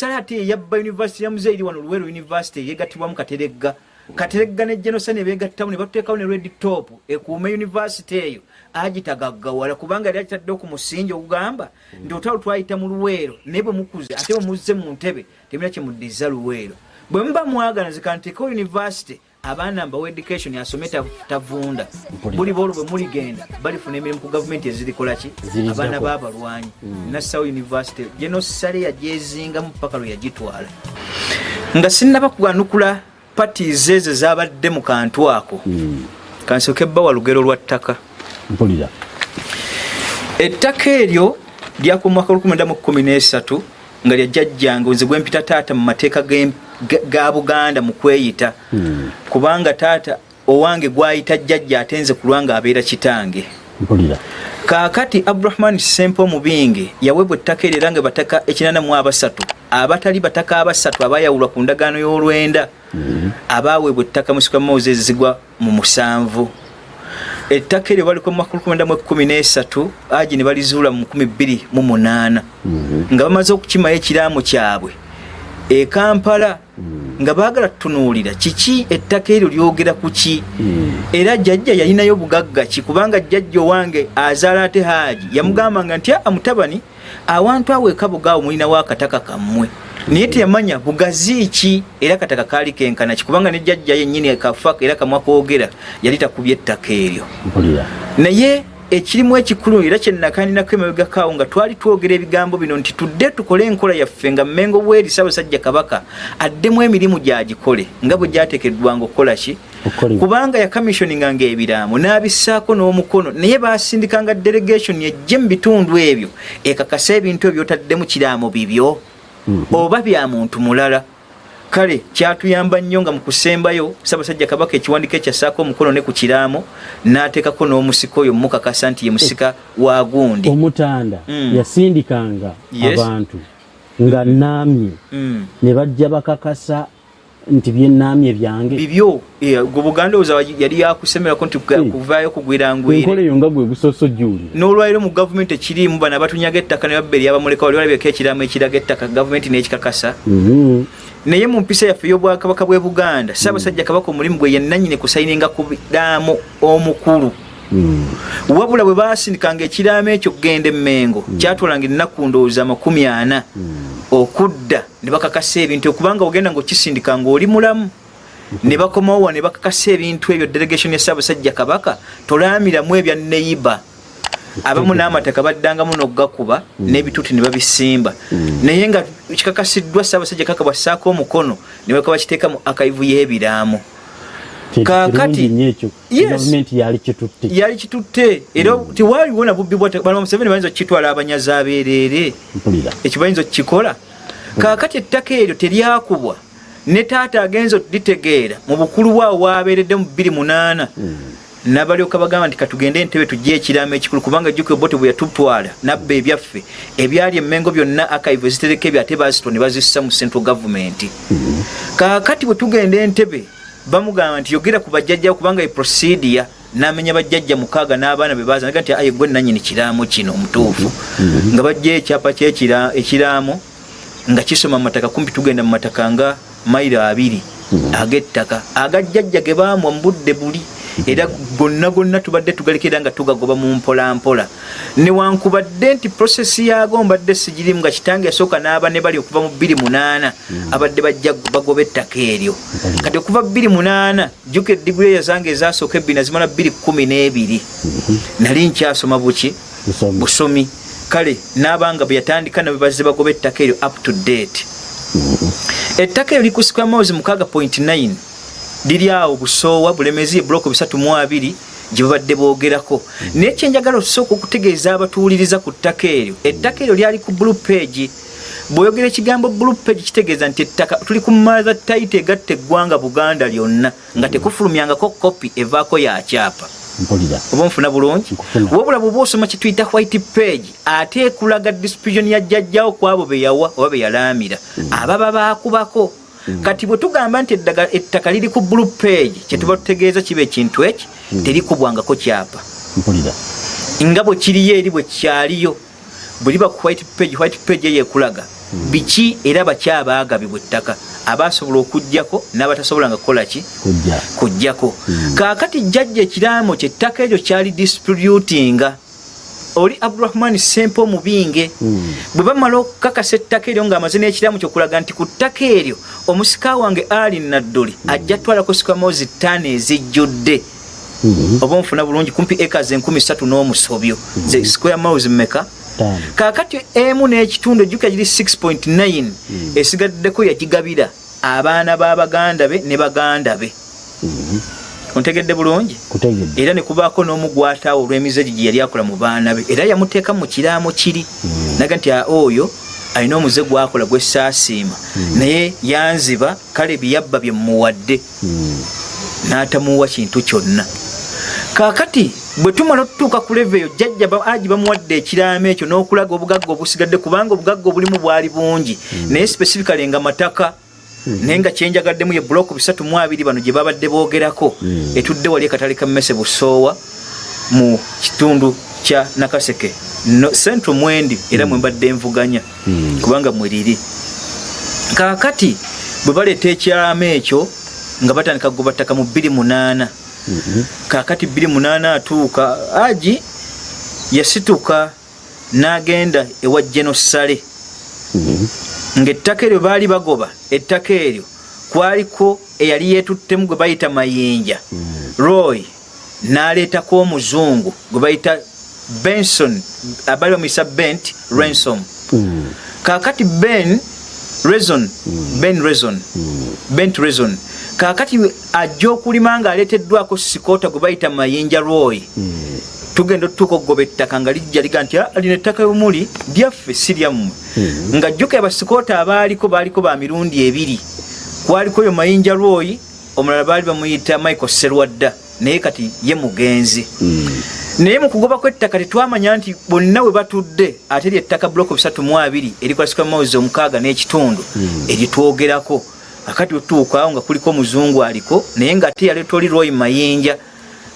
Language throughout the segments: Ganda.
sale ate eyabba univesity yamuze eri wano luweero univesity yegattibwamu kateregga. Kateregga ne genosa ne begattamu ne batuteekawo ne red top ekuume univesity eyo agitagaggawala kubanga yali agitaddewo ku musingi ogugamba nti otalo twayita mu luweero naye bwe mukuze ate bwe muzze mu ntebe temina kyemuddiza luweero. Bwe muba mwagala nzikanteekawo univesity abaana mbawa education asome ta- tavunda. Buli boolwo bwe muligenda balifuna emirimu ku gavumenti ezirikolaki abaana b'abalwanyi nassawo university genosale yagyezingamu paka lwe yagitwala. Nga sinnaba kuganukula patis ezo zabadde mu kantu ako. Kansooke bbawa lugero lwa ttaka. Mpulira. Ettaka eryo lyaka omwaka 1913 nga lyajjajjange nze gwempita taata mu mateeka ga- ga buganda mu kweyita. Kubanga taata owange gwayita jjajja ate nze ku lwanga abeera kitange. Kaakati abdurahman sempo omubinge yaweebwa ettaka eryo era nga bataka ekinana mu abasatu. Abatali bataka abasatu abayawulwa ku ndagaano y'olwenda abaweebwa ettaka musika moses zigwa mu musanvu. Ettaka eryo baliko mu mwaka 1913 agi ne balizuula mu 2008 nga bamaze okukimayo ekiraamu kyabwe e kampala nga baagala tutunuulira kiki ettaka eryo lyogera ku ki? Era jjajja yalinayo bugagga ki? Kubanga jjajja owange azaala ate haaji yamugambanga nti aa mutabani awantu awo ekabugaawo mulinawo akataka kammwe. Naye teyamanya bugazi ki? Era kataka kaali kenkana ki? Kubanga ne jjajja yennyini ekafa era kamwakoogera yali takubye ettaka eryo. Naye ekirimu ekikulu era kyenakaninako emabegakaawo nga twali twogera ebigambo bino nti tudde tukole enkola yaffe nga mmengo bweri ssaabasajja kabaka addemu emirimu gyagikole nga bwe gyateekeddwanga okukola ki? Kubanga yakamissioninganga ebiraamo n'abissaako n'omukono naye basindikanga delegation ejje mu bitundu ebyo ekakasa ebintu ebyo byotaddemu kiraamo bibyo. Oba bya muntu mulala kale kyatuyamba nnyo nga mu kusembayo ssaabasajja kabaka ekiwandiiko ekyassaako omukono ne ku kiraamo n'ateekako n'omusika oyo mukakasa nti ye musika wa gundi omutanda Mm. yasindikanga abantu nga naamye Mm. ne bajja bakakasa nti byenaamye byange. Bibyo eh, gwe buganda oza yali yakusemerako nti kuvaayo enkola kugwirangwire eyo nga gwe gusosojjuulira n'olwaliro mu gavumenti ekirimu bano abatunyaga ettaka ne babba eryabamuleka wali walabeko ekiramu ekiraga ettaka gavumenti n'ekikakasa. Mhm. naye mu mpisa yaffe ey'obwakabaka bw'e buganda ssaabasajja kabaka omulimu gwe yennanyini kusayininga ku biraamo omukulu. Wabula bwe basindikanga ekiraamo ekyo kugenda emmengo kyatwalanga ennaku ndowooza amakumi ana okudda ne bakakasa ebintu okubanga ogenda ngaokisindika ngaoli mulamu ne bakomawo wa ne bakakasa ebintu ebyo delegation ya ssaabasajja kabaka tolaamiramu ebya neiba abamu n'amataka baddangamu n'okugakuba n'ebituuti ne babisimba. Naye nga kikakasiddwa ssaabasajja kabaka bwassaako omukono ne baka bakiteekamu akayivu y'ebiraamo Yes. gavumenti yali kitutte. Yali kitutte. Era tewaaliwo na bubbi bwa bano museveni bayinza okukitwala abanyazi abeereere mpulira. Ekyo bayinza okukikola. Kaakati ettaka eryo teryakubwa. Ne taata agenza okulitegeera mu bukulu bwawo wabeeredde mu 28 nabalyoka bagamba nti katugende entebe tujje ekiraamo ekikulu kubanga jjuka obote bwe yatutwala nabba ebyaffe ebyali emmengo byonna akaivu ezitereka ebyo ate bazito ne bazissa mu central gavumenti kaakati bwe tugenda entebe bamugamba nti yogera ku bajjajjawo kubanga eprosidia n'amenya bajjajja mukaaga n'abaana be baza naga nti aye gwe nanyini kiraamo kino omutuufu. Nga bajja ekyapa ekiraamo nga kisoma mu mataka kumpi tugenda mu mataka nga mayiro abiri ag'ettaka. Agajjajja ge baamwa mu budde buli era gonna gonna tubadde tugalekera nga tugagoba mu mpolampola newankubadde nti prosesi yaago mbadde sigirimu nga kitange yasooka n'aba ne bali okuva mu 28 abadde bajja bagoba ettaka eryo. Kati okuva 28 jjuka eddigulya zange ezasooka ebbiri nazimala 212 nali nkyasoma buki? Busomi. busomi. Kale n'abanga bwe yatandika nabwe bazze bagoba ettaka eryo up to date. Ettaka eryo likusika mawuzi 6.9 liri awo busoowa bulemezi ebuloko 32 gye babadde boogerako. Naye kyenjagala okusooka okutegeeza abatuwuliriza ku ttaka eryo. Ettaka eryo lyali ku blue page. Bw'oyogera ekigambo blue page kitegeeza nti ettaka tuli ku mother title egatta eggwanga buganda lyonna nga tekufulumyangako kopi evaako ya kyapa. Mpulira. Oba nfuna bulungi? Wabula bwoba osoma kyetuyita white page ate ekulaga distribution ya jjajjawo ku abo be yawa oba be yalaamira ababa baakubako kati bwe tugamba nti ettaka liri ku blue page kyetuba tutegeeza kiba ekintu eki terikubwangako kyapa. Mpulira. Nga bwe kiriyo eri bwe kyaliyo bwe liba ku white page white page eyo ekulaga biki era baki abaagabibwa ettaka abasobola okugjako n'abatasobolanga kukolaki kujja. Kujjako. Kaakati jjajja ekiraamo kyettaka eryo kyali distributinga oli abdurahmani sempe omubinge Mm. bwe bamala okukakasa ettaka eryo ng'amaze n'ekiraamo kyokulaga nti ku ttaka eryo omusika wange ali nadduli ajja twalako sikamozi ttaano ezijjudde Mhm. oba onfuna bulungi kumpi ekazi enkumi satu n'omusobyo ze square miles mmeka Ttaano. kaakati emu n'ekitundu ejjuka giri 6.9 esigaddeko yagigabira abaana b'abaganda be ne baganda be Mhm. Ontegedde bulungi? Era ne kubaako n'omu gwataawo olw'emizeji gye yali akola mu baana be. Era yamuteeka mu kiraamo kiri. Naga nti "Ah, oyo alina omuze gwakola gwesaasiima naye yanziba kale byeyabba bye mmuwadde. Mm. n'atamuwa kintu kyonna. Kaakati bwe tumala otutuuka ku leve eyo jjajja aji bamuwadde ekiraamo ekyo n'okulaga obugagga obusigadde kubanga obugagga obulimu bwali bungi. Naye specifically nga mataka naye nga kyenjagaddemu ye buloko bisatu mu abiri bano gye babadde boogerako Mm. etudde wali ekatale ka mmese busoowa mu kitundu kya nakaseke central mwendi era mwe mbadde envuganya Mm. kubanga mweriri kaakati bwe baleeta ekyalaamo ekyo nga batandika kugoba ttaka mu 28 Mhm. kaakati 28 atuuka aji yasituka n'agenda ewa genosale Mhm. Ng'ettaka eryo baali bagoba ettaka eryo kwaliko eyali yeetuttemu gwe bayita mayinja. Roy n'aleetako omuzungu gwe bayita benson abaali bamuyisa bent ransom. Mm. kaakati ben reson ben reson bent reson kaakati ajja okulima ng'aleeteddwako sikota gwe bayita mayinja roy. Tugenda otutuuka okugoba ettaka nga lijja liga nti "Ah, lino ettaka omuli lyaffe si lyammwe Mhm. nga jjuka abasikoota abaaliko baaliko ba mirundi ebiri. Kwaliko oyo mayinja roy omulala baali bamuyita michael serwadda naye kati ye mugenzi. Mm. naye mu kugobako ettaka tetwamanya nti bonna we batudde ate lyettaka mu abiri erikwasika mawezi omukaaga n'ekitundu eritwogerako akati otuukaawo nga kuliko omuzungu aliko naye nga ate yaleeta oli roy mayinja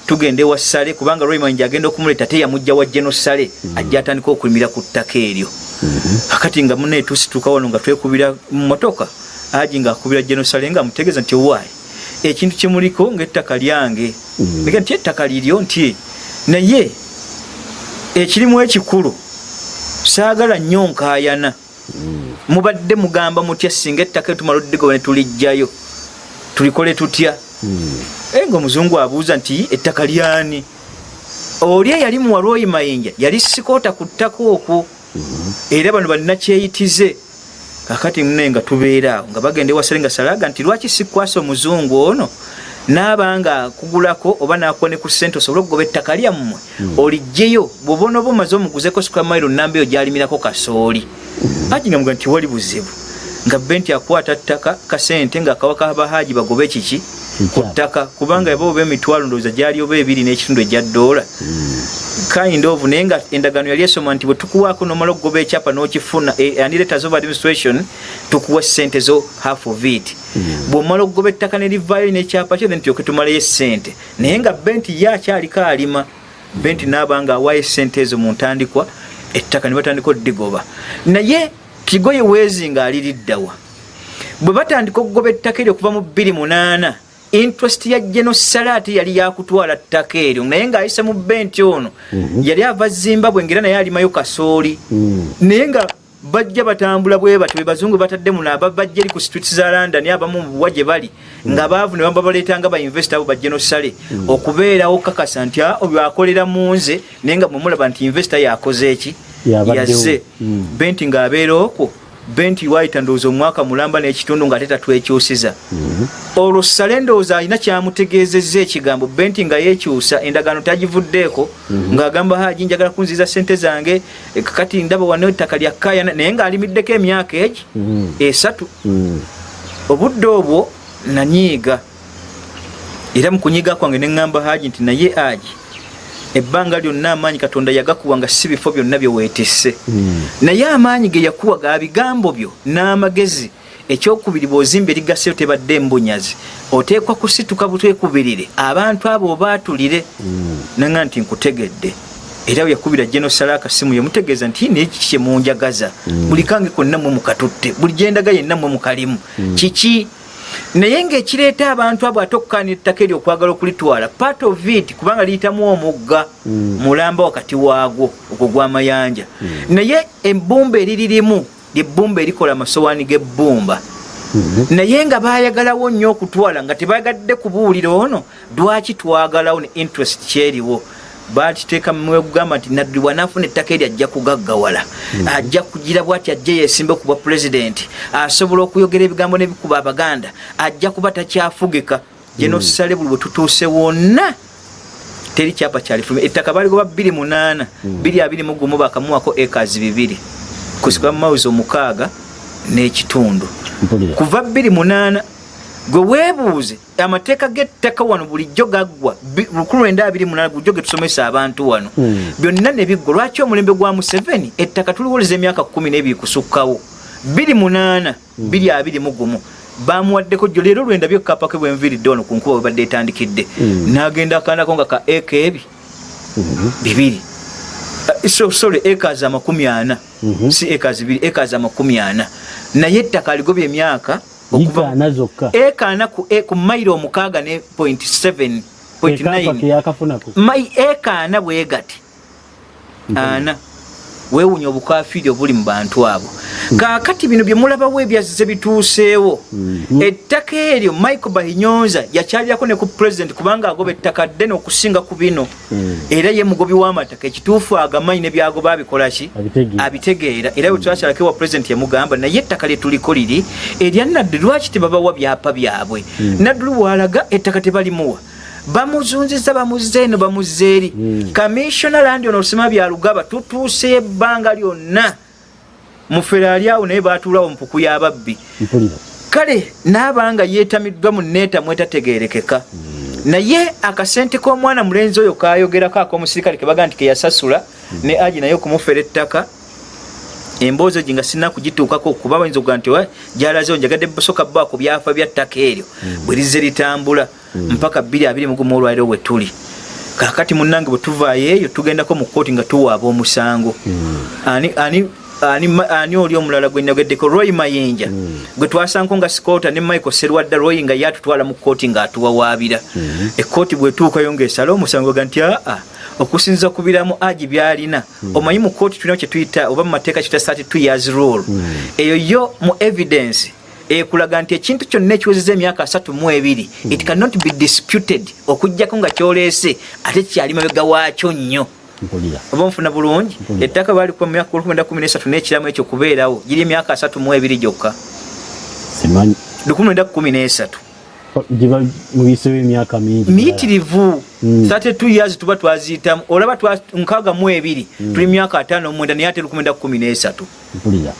tugenda ewa ssale kubanga mayinja agenda okumuleeta te yamujja wa geno ssale ajja atandika okulimira ku ttaka eryo. Akati nga muna etusituuka wano nga twekubira mu motoka aji ngaakubira genosale nga amutegeeza nti owaayi ekintu kyemuliko ngaettaka lyange. Mm. ega nti ettaka liryo nti naye ekirimu ekikulu saagala nnyo nkaayana. Mubadde mugamba mutya singa ettaka etumala oddigoba ne tulijjayo tulikole tutya? Mm. Nga omuzungu abuuza nti ettaka lyani? Oli eyali muwalwoyi mayinja yali sikoota ku ttaka okwo. Era bano balina kyeyitize. Kakati mune nga tubeera awo nga bagenda ewasale nga salaga nti lwaki sikwasa omuzungu ono? Naaba nga akugulako oba nakuwa ne ku ssente osobole okugoba ettaka lyammwe olijjeyo bwobona oba omaze omuguzeko sukamairo namba eyo gyalimirako kasooli. Haji nga muga nti wali buzibu. Nga bbe nti akwata ttaka kasente ngaakawaka abahaji bagobe kiki ku ttaka kubanga yaba oba emitwalo ndowooza gyali oba ebiri n'ekitundu egya ddoola. Kind of naye nga endagaano yali esoma nti bwe tukuwaako nomala okugoba ekyapa n'okifuna eh, and letters of administration tukuwa sente zo half of it. Bw'omala okugoba ettaka ne livaayo n'ekyapa kyo then tulyoke tumalayo essente naye nga benti ye akyaliko alima benti naaba nga awaayo essente ezo mu ntandikwa ettaka ne batandika oddigoba. Naye kigoye weezi nga aliriddawa bwe batandika okugoba ettaka eryo okuva mu 28 interest ya genosala ate yali yakutwala ttaka eryo naye ng'ayise mu benti ono yali ava zimbabwe ngera naye alimayo kasooli. Mm. naye nga bajja batambula bwe batyo be bazungu batadde muno aba bajja eri ku street za london abamu mubuwa gye bali nga baavu ne bamba baleetanga bainvesita abo bagenosale okubeerawo kakasa nti "Ah, oyo akolera mu nze naye nga mwemulaba nti invesita yakoze eki? Yazze. Benti ng'abeera okwo benti waayita ndowooza omwaka mulamba n'ekitundu ng'ate tatwekyusiza olwo sale ndowooza alina kyamutegeezezza ekigambo benti nga yeekyusa endagaano tagivuddeeko ng'agamba haji njagala kunziza sente zange eh, kakati ndaba wano ettaka lya kayana naye ng'alimiddeko emyaka egi Mm. esatu Mm. obudde obwo nanyiiga era mu kunyiiga kwange ne ŋŋamba haji nti naye aji ebbanga lyonna amaanyi katonda yagakuwa nga si bifo byonna bye weetisse. Mm. naye amaanyi ge yakuwa ga bigambo byo n'amagezi. Ekyokubiri bw'ozimba erigaseyo tebadde embunyazi oteekwa kusituka butwekubirire abantu abo obaatulire Mm. naŋa nti nkutegedde. Era yakubira genosala akasimu yamutegeeza nti neki kyemunjagaza buli kange konna mwe mukatutte. Buli gyendaga yenna mwe mukalimu. Kiki naye ngaekireeta abantu abo ate okukaana ettaka eryo okwagala okulitwala part of it kubanga liyitamu omugga mulamba wakati waagwo ogwo gw'amayanja naye ebbumba eriririmu lyebbumba erikola amasowaani g'ebbumba. Naye nga bayagalawo nnyo okutwala nga tebayagadde kubuulira ono lwaki twagalawo ne interest kyeriwo bakiteeka mugamba nti nadduli bwanaafuna ettaka eri ajja kugaggawala. Ajja kugira bwati ajje yesimbe ku bwa pulezidenti asobola okuyogera ebigambo n'ebikuba abaganda ajja kuba takyafugika. Genosale buli bwe tutuuse wonna. Teri kyapa kyalifuluma ettaka baligoba 28 221 bakamuwako ekazi bibiri. Kusika mumawuzi omukaaga n'ekitundu. Kuva 28 gwe weebuuze amateeka g'ettaka wano bulijjo gaggwa 1928 bulijjo getusomesa abantu wano. Byonna ne biggwa. Lwaki omulembe gwa museveni ettaka tuliwoleza emyaka 1 n'ebiri kusukkawo? 28 221 bamuwaddeko jjo leero lwendabyo kapake bwenviiridde wano ku nkuba webadde etandikidde. N'agenda akandako nga ka eka ebi. Bibiri. So sorry acres amakumi ana. Si acres bibiri acres amakumi ana. Naye ettaka aligobya emyaka okuva zokka ekana ku e- ku mairo omukaaga ne point seven point nine. yakafunako mai ekana bwegati ana weewunya obukafiri obuli mu bantu abo. Kaakati bino bye mulabawo ebyazze bituuseewo. Ettaka eryo michael bahinyonza yakyalyako ne ku president kubanga agoba ettaka ddene okusinga ku bino. Era ye mugobi w'amataka ekituufu agamanyi ne byagoba abikolaki Abitegeera. era bwe twakyalako ewa president yamugamba naye ettaka lyetuliko liri erya naddu lwaki tebabawa byapa byabwe? Naddulu bwalaga ettaka tebalimuwa bamuzunziza bamuzza eno bamuzza eri. Kamissiona landi ono olusema byalugaba tutuuse ebbanga lyonna. Muferaali awo naye batuulawo mpuku y'ababbi kale naabanga yeetamiddwa mu neeta mwetategeerekeka. Naye akasente k'omwana mulenzi oyo kayogerako ak'omusirikale kebaga nti keyasasula ne agi naye okumufera ettaka emboozi egi nga sina kugituukako kuba bayinza okuga nti "Wa, gyalazewo njagadde busoka bba ku byafa bya ttaka eryo bwe lizze litambula mpaka 221 olwaliro we tuli. Kakati munnange bwe tuvaayo eyo tugendako mu kooti nga tuwaaba omusango. Ani ani ani ani oli omulala gwe nageddeko roy mayinja. Gwe twasanko nga sikota ne michael serwadda roy nga yatutwala mu kooti ng'atuwawaabira ekooti bwetuukayo ng'esala omusango ga nti aa okusinza ku biramu agi byalina. Omanyi mu kooti tulina kye tuyita oba mu mateeka kita 32 years rule. Eyo yo mu evidence ekulaga nti ekintu kyonna ekiwezeza emyaka asatu mu ebiri it cannot be disputed okugjako nga kyoleese ate kyali mabega waakyo nnyo. Oba nfuna bulungi? Ettaka balikuba mu myaka 1913 n'ekiramu ekyo kubeerawo giri emyaka asatu mu ebiri gyokka. Simanyi. 1913 giba muyisewo emyaka mingi miyitirivu Mm. 32 years tuba twaziyitamu olaba twa- nkaaga mu ebiri tuli myaka ataano mwenda naye ate 1913 mpulira.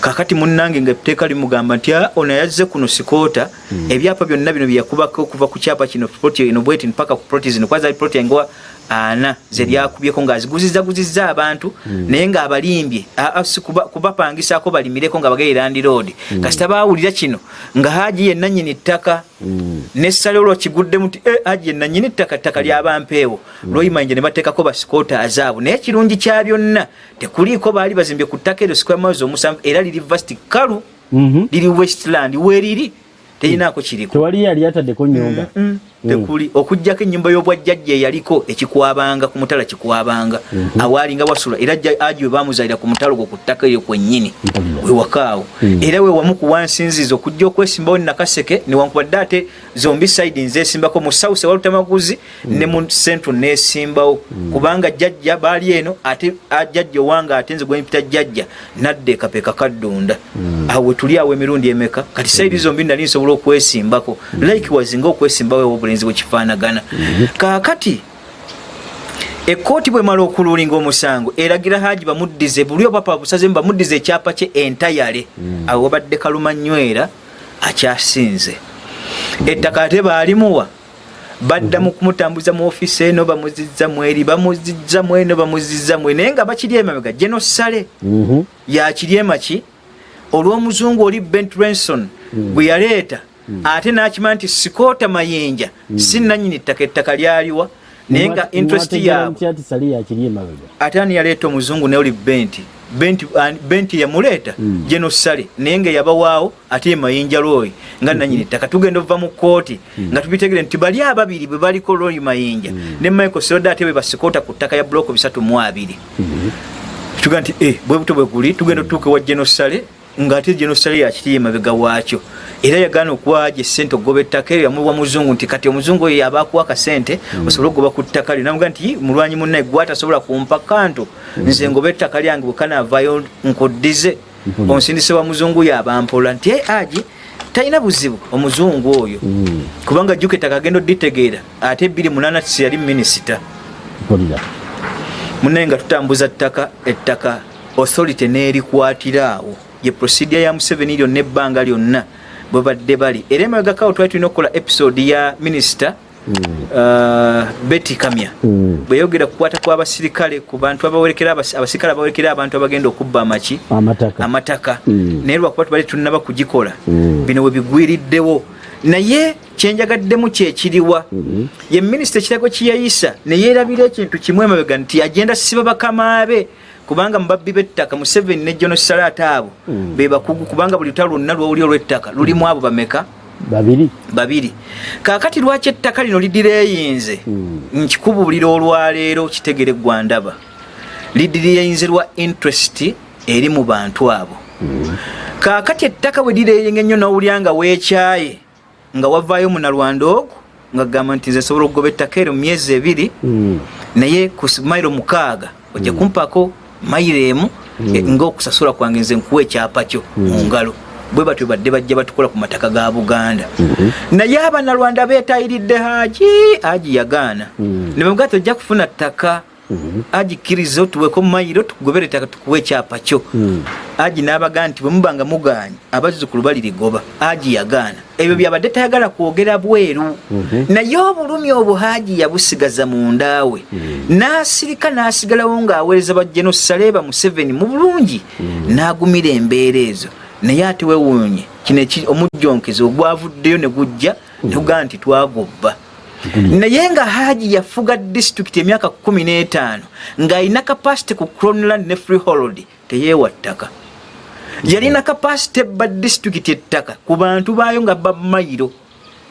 Kakati munnange nga etteeka limugamba nti "Ah, ono yazze kuno sikoota. Ebyapa byonna bino byeyakubako okuva ku kyapa kino proti eno bweti mpaka ku proti zino kwazali proti engowa ana ze lyakubyeko ng'aziguzizaguzizza abantu naye ng'abalimbye si kuba- kubapangisaako balimireko nga bagere landi road. Kasita baawulira kino nga haji yenna nyini ttaka nessale olwo kiguddemu nti "Eh, haji yenna nyini ttaka ttaka lyabampeewo. Lwoyimanyije ne bateekako basikoota azaabo naye ekirungi kya byonna tekuliiko baali bazimbye ku ttaka eryo square miles omusanvu era liri vasti kalu Mhm. liri westland weeriri terinaako kiriko. Tewali yali ataddeko nyumba Mm, tekuli okugjako ennyumba y'obwajjajja eyaliko ekikwabanga ku mutala kikwabanga. Awaalinga wasula era aji we bamuzaalira ku mutalo gwo ku ttaka eryo kwennyini wewakaawo era we wamu ku wansinziza okujja okwesimbawo nakaseke newankubadde ate zombi saidi nzesimbako mu south ewalutamaguzi ne mu central nesimbawo kubanga jjajja baali eno ate jjajja owange ate nze gwempita jjajja nadda ekapeeka kaddunda. Awo we tuli awo emirundi emeka? Kati saidi zombi nali nsobola okwesimbako. Likewise nga okwesimbawo ewo obulenzi bwekifaanagana kaakati ekkooti bwemala okuluulinga omusango eragira haji bamuddize buli opapa busazemu bamuddize ekyapa kye entayale awo wabadde kalumanywera akyasinze. Ettaka ate baalimuwa baddamu kumutambuza mu ofiisi eno bamuzizza mweri bamuzizza mweno bamuzizza mwe naye nga bakiri emabega genosale Mhm. yakiri emaki olw'omuzungu oli bent renson bwe yaleeta ate n'akimanya nti sikoota mayinja si nannyini ttaka ettaka lyaliwa naye nga interest yaabwe. ati sale yakiri emabega. Ate ani yaleeta omuzungu naye oli benti benti yamuleeta Mm. jeno sale naye nga yabawaawo ate ye mayinja looyi nga nanyini ttaka. Tugenda okuva mu kooti nga tubitegere nti bali ababiri bwe baliko looyi mayinja ne michael seroda ate bwe basikota ku ttaka ya buloko bisatu mu abiri. Tuga nti e bwe buto bwe guli tugenda otuuka ewa genosale ng'ate genosale yakiri emabega waakyo. Era yagaana okuwaja esente okugoba ettaka eryo yamuwa muzungu nti kati omuzungu oyo yaba akuwa akasente osobole okugoba ku ttaka lyo. Namuga nti mulwanyi munnaye gwe atasobola kumpa kanto nze ngoba ettaka lyange bwekanaavaayo nkoddize Mhm. onsindise wa muzungu yabampola. Nti e agi talina buzibu omuzungu oyo. Kubanga jjuka ettaka agenda odditegeera ate ebiri munana tisi yali minisita. Munaye nga tutambuza ttaka ettaka authority n'erikwatira awo ye procedure ya museveni lyonna ebbanga lyonna bwe badde bali. Era emabegakawo twali tulina okukola episode ya minisita uh, betty kamya. Mm. bweyogera kukwata kw'abasirikale ku bantu abasirikale abawerekera abantu abagenda okubba amaki. Amataka. Amataka. Mm. naye lwakuba tubali tulinaba kugikola. Mm. bino we bigwiriddewo. Naye kyenjagaddemu kyekiriwa Mhm. ye minisita ekirago kyeyayisa neyeerabira ekintu kimu emabega nti agenda siba bakamaabe kubanga mubabbi b'ettaka museveni ne jono salata abo Mm. be bakugu kubanga buli lutalo lwonna lwowuli olw'ettaka lulimu abo bameka babiri babiri kaakati lwaki ettaka lino lidireyinze Mm. nkikubuulira olwaleero kitegere gwandaba lidireyinze lwa interest eri mu bantu abo Mm. kaakati ettaka bwe lireyinga ennyo n'owulya nga weekyaye nga wavaayo munalwanda ogwo nga gamba nti nze nsobola okugoba ettaka eryo mu myezi ebiri Mm. naye ku mayiro mukaaga ojja kumpako mayiro emu Mm. e, ng'okusasula kwange nze nkuwa ekyapa kyo mu ngalo bwe batyo badde bajja batukola ku mataka ga buganda Mhm. naye abanalwanda beetayiridde haji haji yagaana Mm. ne bamugaa tojja kufuna ttaka Mhm. haji kkiriza otuweko mayiro tukugobera ettaka tukuwa ekyapa kyo. Mm. haji n'abagaa nti bwe muba nga mugaanye abazzukulu balirigoba haji yagaana. Ebyo byabadde tayagala kwogera bweru. Mhm. naye obulumi obwo haji yabusigaza mundaawe n'asirika n'asigalawo ng'aweereza bajenosaleeba museveni mu bulungi. N'agumira embeera ezo. Naye ate wewuunye kino omujjonkezi ogwavuddeyo ne gujja ne gugaa nti twagobba naye nga haji yafuga disitulikiti emyaka kumi n'etaano ng'alina kapasite ku cronland ne freehold teyeewa ttaka yalina kapasite ebba disitulikiti ettaka ku bantu baayo nga ba mayiro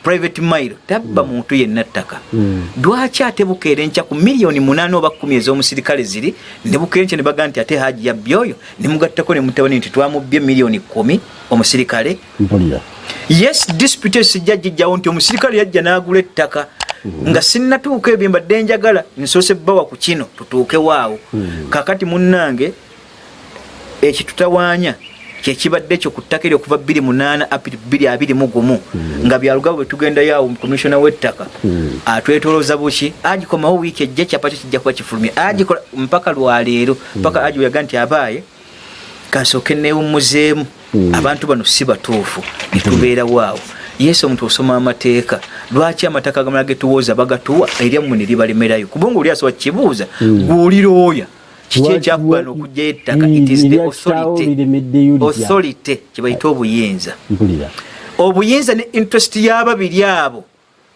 private mayiro tabba muntu yenna ttaka. Mm. lwaki ate bukeera enkya ku miliyoni munaana oba kumi ez'omusirikale ziri ne bukeera enkya ne bagaa nti ate haji yabbi oyo ne mugattako ne mutabani nti twamubbye miliyoni kumi omusirikale yes dispute sijja gijjawo nti omusirikale yajja n'agula ettaka nga sinnatuuka ebyo mbadde njagala nsoose bbawa ku kino tutuukewaawo kakati munnange ekitutawaanya kyekibadde ekyo ku ttaka eryo okuva 28 apiri 221 nga byalugabo bwe tugendayo awo komishona w'ettaka. Mm. atwetolooza buki? Agikomawo wiiki ejja kyapa kyo kijja kuba kifulumye. Agikola mpaka lwaleero mpaka agi weyaga nti abaaye kansooke neewummuzeemu Mm. abantu bano si batuufu. Netubeerawo awo yesu omuntu osoma amateeka. Lwaki amataka agamala getuwooza bagatuwa? Eryammwe ne libalemerayo kubanga oli asobola kibuuza Mm. gwolirooya kiki ekyakugana okujja ettaka? Mm, eryakitaawo authority. kyebayita obuyinza. Obuyinza ne interest y'ababiri abo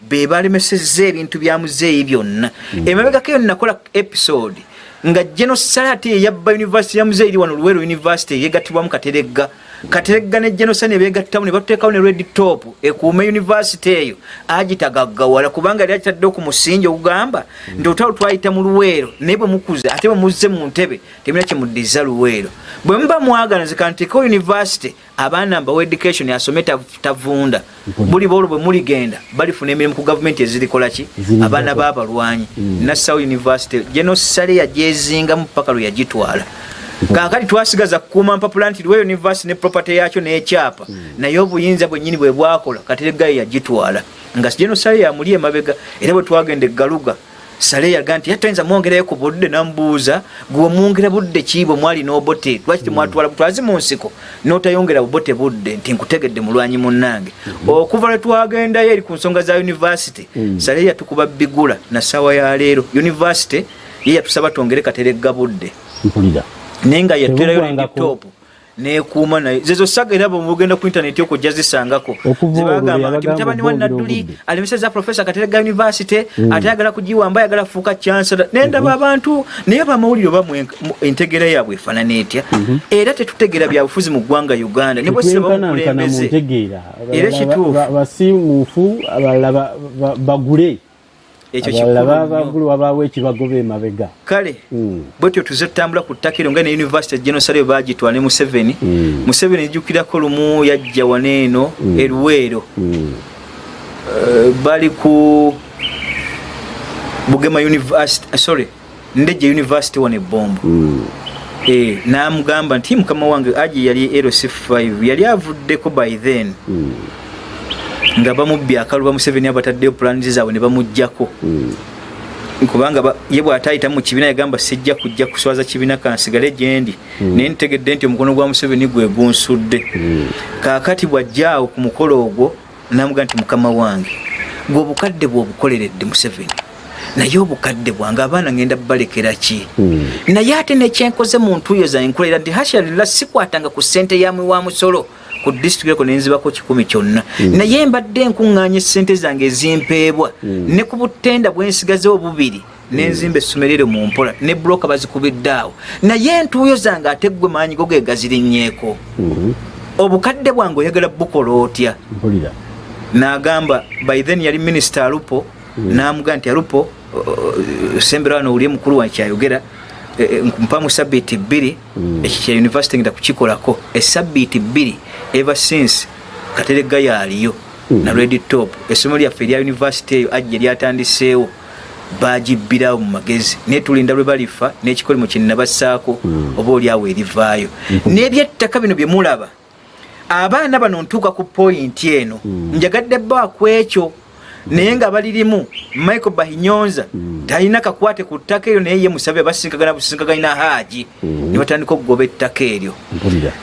be balemesezza ebintu bya muzeeyi byonna. Emabegako eyo nakola episode nga genosalati eyabba univesity ya muzeeyi wano luweero univesity eyegattibwamu kateregga kateregga ne genosal ne beegattamu ne batuteekawo ne red top ekuume univesity eyo agitagaggawala kubanga yali agitaddewo ku musingi ogugamba nti olutalo twayita mu luweero naye bwe mukuze ate bwe muzze mu ntebe temina kyemuddiza luweero. Bwe muba mwagala nze kanteekawo univesity abaana mbawa education asome tav- tavunda. Buli boolo bwe muligenda balifuna emirimu ku gavumenti ezirikola ki? Abaana b'abalwanyi Mm. nassawo university genosale yagyezingamu paka lwe yagitwala kaakati twasigaza kukuuma mpapula nti lwe university ne property yakyo n'ekyapa naye obuyinza bwennyini bwe bwakola kateregayo yagitwala. Nga genosale yamuli emabega era bwe twagenda eggaluga sale yaga nti yatayinza mwongerayo ku budde namubuuza gwe mwongera budde ki bwe mwali n'obote? Lwaki temwatwala butwazi mu nsiko n'otayongera bubote budde nti nkutegedde mulwanyi munnange. Okuva lwe twagendayo eri ku nsonga za university Mm. sale yatukuba bigula na ssaawa ya leero. University ye yatusaba twongere kateregga budde. Mpulira naye nga yaterayo Tebugwangako. laptop nekuuma naye zezo saga era bwemugenda ku intaneti okujja zisangako Okuva olwo zibagamba nti mutabani wa nadduli alemeseza profesa katerega university ate ayagala kugiwamba ayagala kufuuka chancellor nendaba abantu naye bamawulire oba entegera yaabwe efaanana etya era tetutegeera byabufuzi mu ggwanga uganda ne bwesaba tetwenkanankana mu mukulembeze ntegeera Era kituufu. ba- basiimuufu abalala ba- ba- bagule abalala bagule wabaawo ekibagoba emabega kale Mm. bwetyo tuze tutambula ku ttaka eryo nga ne university genosale bagitwala ne museveni Mm. museveni ejjukirako lumu yajja waneeno eruweero Mm. Eh, bali ku bugema university uh, sorry ndejje university wano ebombo Mm. eh, namugamba nti mukama wange aji yali lc5 yali avuddeko by then. Nga bamubbye akaluba museveni abataddeyo pulanizi zaabwe ne bamugjako Mm. kubanga ba- ye bw'ataayitamu mu kibiina yagamba sijja kujja kuswaza kibiina kansigale gyendi naye ntegedde nti omukono gwa museveni gwe gunsudde. Kaakati bw'ajjaawo ku mukolo ogwo namuga nti mukama wange gwe obukadde bw'obukoleredde museveni naye obukadde bwange abaana ngenda balekera ki? Naye ate nekyenkoze mu ntuuyo zange nkolera nti hashalila sikwatanga ku ssente yamwe wa musolo ku disitulikiti eko nenzibako kikumi kyonna. Naye mbadde nkuŋŋaanya essente zange ezimpeebwa. Ne ku butenda bwensigazewo bubiri nenzimba essomero eryo mu mpola ne buloka bazikubidde awo. Naye entuuyo zange ate ggwe maanyi go ge gazirinyeeko. Mhm. obukadde bwange oyagala bukola otya? N'agamba by then yali minisita alupo n'amuga nti alupo sembera wano owulire mukulu wange kyayogera mpamu sabiiti bbiri. Ekyo kya univesity ngenda kukikolako. Esabiiti bbiri ever since kateregga yaaliyo na red top essomero lyaffe erya univesity eyo ajja lyatandiseewo bagibbirawo mu magezi. Naye tulinda lwe balifa n'ekikolimo kye nnabassaako oba oliawo erivaayo. N'ebyettaka bino bye mulaba abaana bano ntuuka ku poyinti eno. Njagadde bba ku ekyo naye nga balirimu michael bahinyonza talina kakwate ku ttaka eryo naye ye musabye basinkagana businkagana haaji. Ne batandika okugoba ettaka eryo.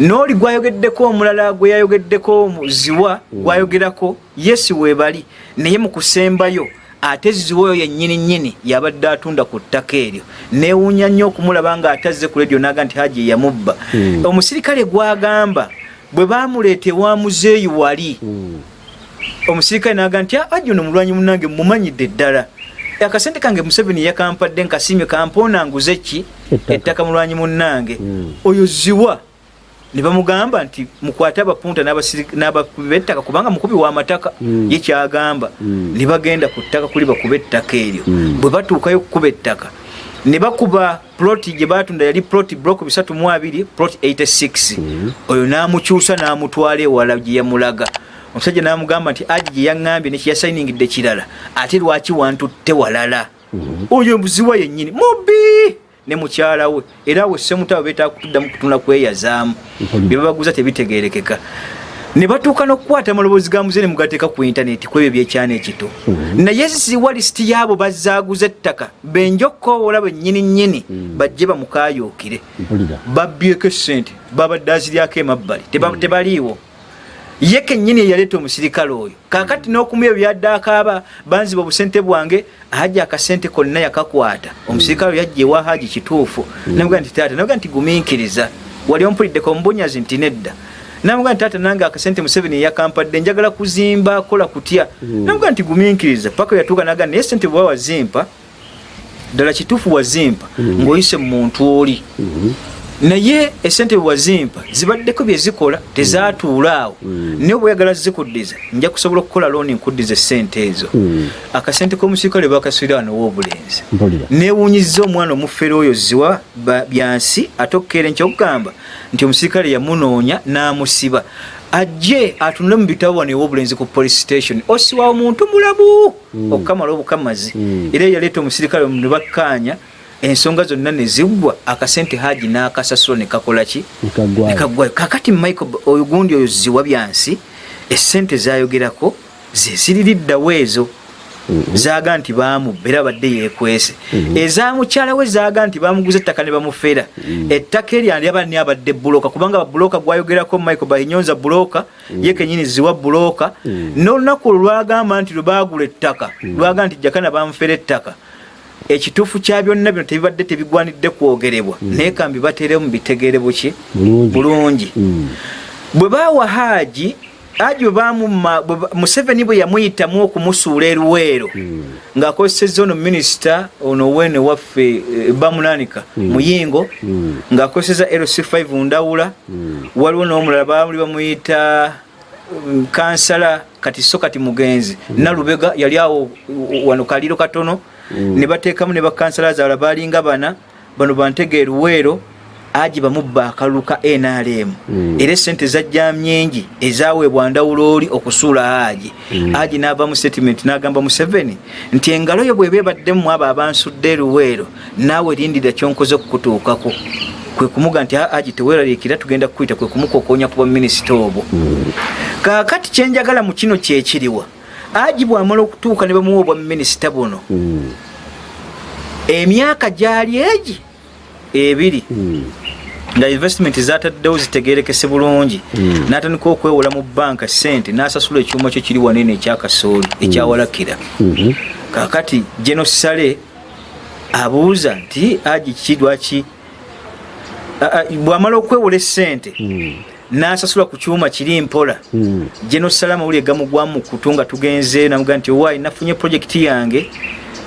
N'oli gwayogeddeko omulala gwe yayogeddeko muziwa gwayogerako yesi weebali naye mu kusembayo ate ziwa oyo yennyini nnyini yabadde atunda ku ttaka eryo. Neewuunya nnyo okumulaba nga atazze ku ledio naga nti haji yamubba. Omusirikale gwagamba bwe bamuleeta ewa muzeeyi wali omusirikale naga nti aji ono mulwanyi munange mumanyidde ddala. Akasente kange museveni yakampadde nkasiimye kampoona nguze ki? Ettaka. mulwanyi munnange. Mm. oyo ziwa. Ne bamugamba nti mukwate abapunta n'abakubi b'ettaka kubanga mukubi w'amataka Mm. ye kyagamba Mm. ne bagenda ku ttaka kuli bakuba ettaka eryo. Bwe batuukayo okukuba ettaka ne bakuba ploti gye batunda yali ploti block mu abiri ploti 86 oyo n'amukyusa n'amutwala ewala gye yamulaga omusajja n'amugamba nti aji gye yaŋŋambye nekiyasayiningidde kirala ate lwaki wantutte walala? Oyo buziwa yennyini mubi ne mukyala we era we semutabo betaaga kutuddamu kutunda kweyazaamu. Mpulira. bye babaguza tebitegerekeka ne batuuka n'okukwata amaloboozi ga muze ne mugateeka ku intaneti ku ebyo byekyana ekito. Naye ziwa lisiti yaabo bazaaguza ettaka benjokkoowola bennyini nnyini bajje bamukaayookire babbyeko esente babadde aziryako emabbali Teba- tebaliiwo ye kennyini eyaleeta omusirikale oyo. Kakati n'okumuya byadde akaaba banziba obusente bwange haji akasente konna yakakwata. Omusirikale oyo yajja ewa haji kituufu. Namuga nti taata namuga nti gumiikiriza. Wali ompuliddeko omubunyazi nti nedda. Namuga nti taata nange akasente museveni yakampadde njagala kuzimba kola kutya. Namuga nti gumiikiriza. Paka yatuuka naga naye sente bwe wazimpa ddala kituufu wazimpa ng'oyise mu muntu oli naye esente bwewazimpa zibaddeko byezikola tezatuula awo. Naye bweyagala zikuddiza nja kusobola okukola looni nkuddiza esente ezo. Mm. akasente k'omusirikale bakaswira wano w'obulenzi. Mpulira. Newuunyiza omwana omufere oyo ziwa byansi ate okukeera nkyokugamba nti omusirikale yamunoonya n'amusiba. Ajje atunule mu bitabo wano ew'obulenzi ku police station osiwa omuntu mulabu! Okukamala obukamazi. Mm. era yaleeta omusirikale ne bakkaanya ensonga zonna ne ziggwa akasente haji n'akasasula ne kakola ki? Nekagwayo kakati michael oyo gundi oyo ziwa byansi esente zayogerako zeziririddawo ezo zaga nti bamubba era badde yekwese eza mukyala we zaga nti bamuguza ettaka ne bamufera ettaka eryandiyaba ni abadde buloka kubanga babuloka gwayogerako michael bahinyonza buloka ye kenyini ziwa buloka n'olunaku olwo lwagamba nti lwe bagula ettaka lwaga nti jakana bamufera ettaka ekituufu kya byonna bino tebibadde tebigwanidde kwogerebwa. Naye kambi bateremu bitegeere buki Bulungi. bulungi. Mm. bwe baawa haaji bwe bamumma bwe ba- museveni bwe yamuyitamu okumusuula eruweero ng'akozesezza ono minisita ono weene waffe eh, bamunanika muyingo Mm. ng'akozesezza lc5 ndawula. Waliwo n'omulala baali bamuyita mm, kansala kati so kati mugenzi. Nalubega yali awo wano kaliiro katono ne bateekamu ne bakansala zaala baalinga bana bano bantegeera luweero agi bamubba akalulu ka nrm Mm. era esente zajja nyingi ezaweebwa ndawulooli okusuula agi. Agi n'ava mu statement n'agamba museveni nti engalo yo bweba ebaddemu abo abansudde luweero naawe lindira kyonkoze okukutuukako. Kwe kumuga nti "Ah, agi teweeraliikira tugenda kukuyita kwe kumukokonya kuba minisita obwo. Kaakati kyenjagala mu kino kyekiriwa agi bwamala okutuuka ne bamuwa obwa minisita buno. Emyaka gyali egi? Ebiri. Nga investment zataddewo zitegerekese bulungi. N'atandika okwewola mu banka sente n'asasula ekyuma kyo kiri wanene ekyakasooli ekyawalakira kakati genosale abuuza nti agi kirwaki bwamala okwewola esente Mm. N'asasula ku kyuma kiri mpola. Mm. genosale amawulire gamugwamu mu kutu nga tugenze namuga nti owaayi nafunye projekiti yange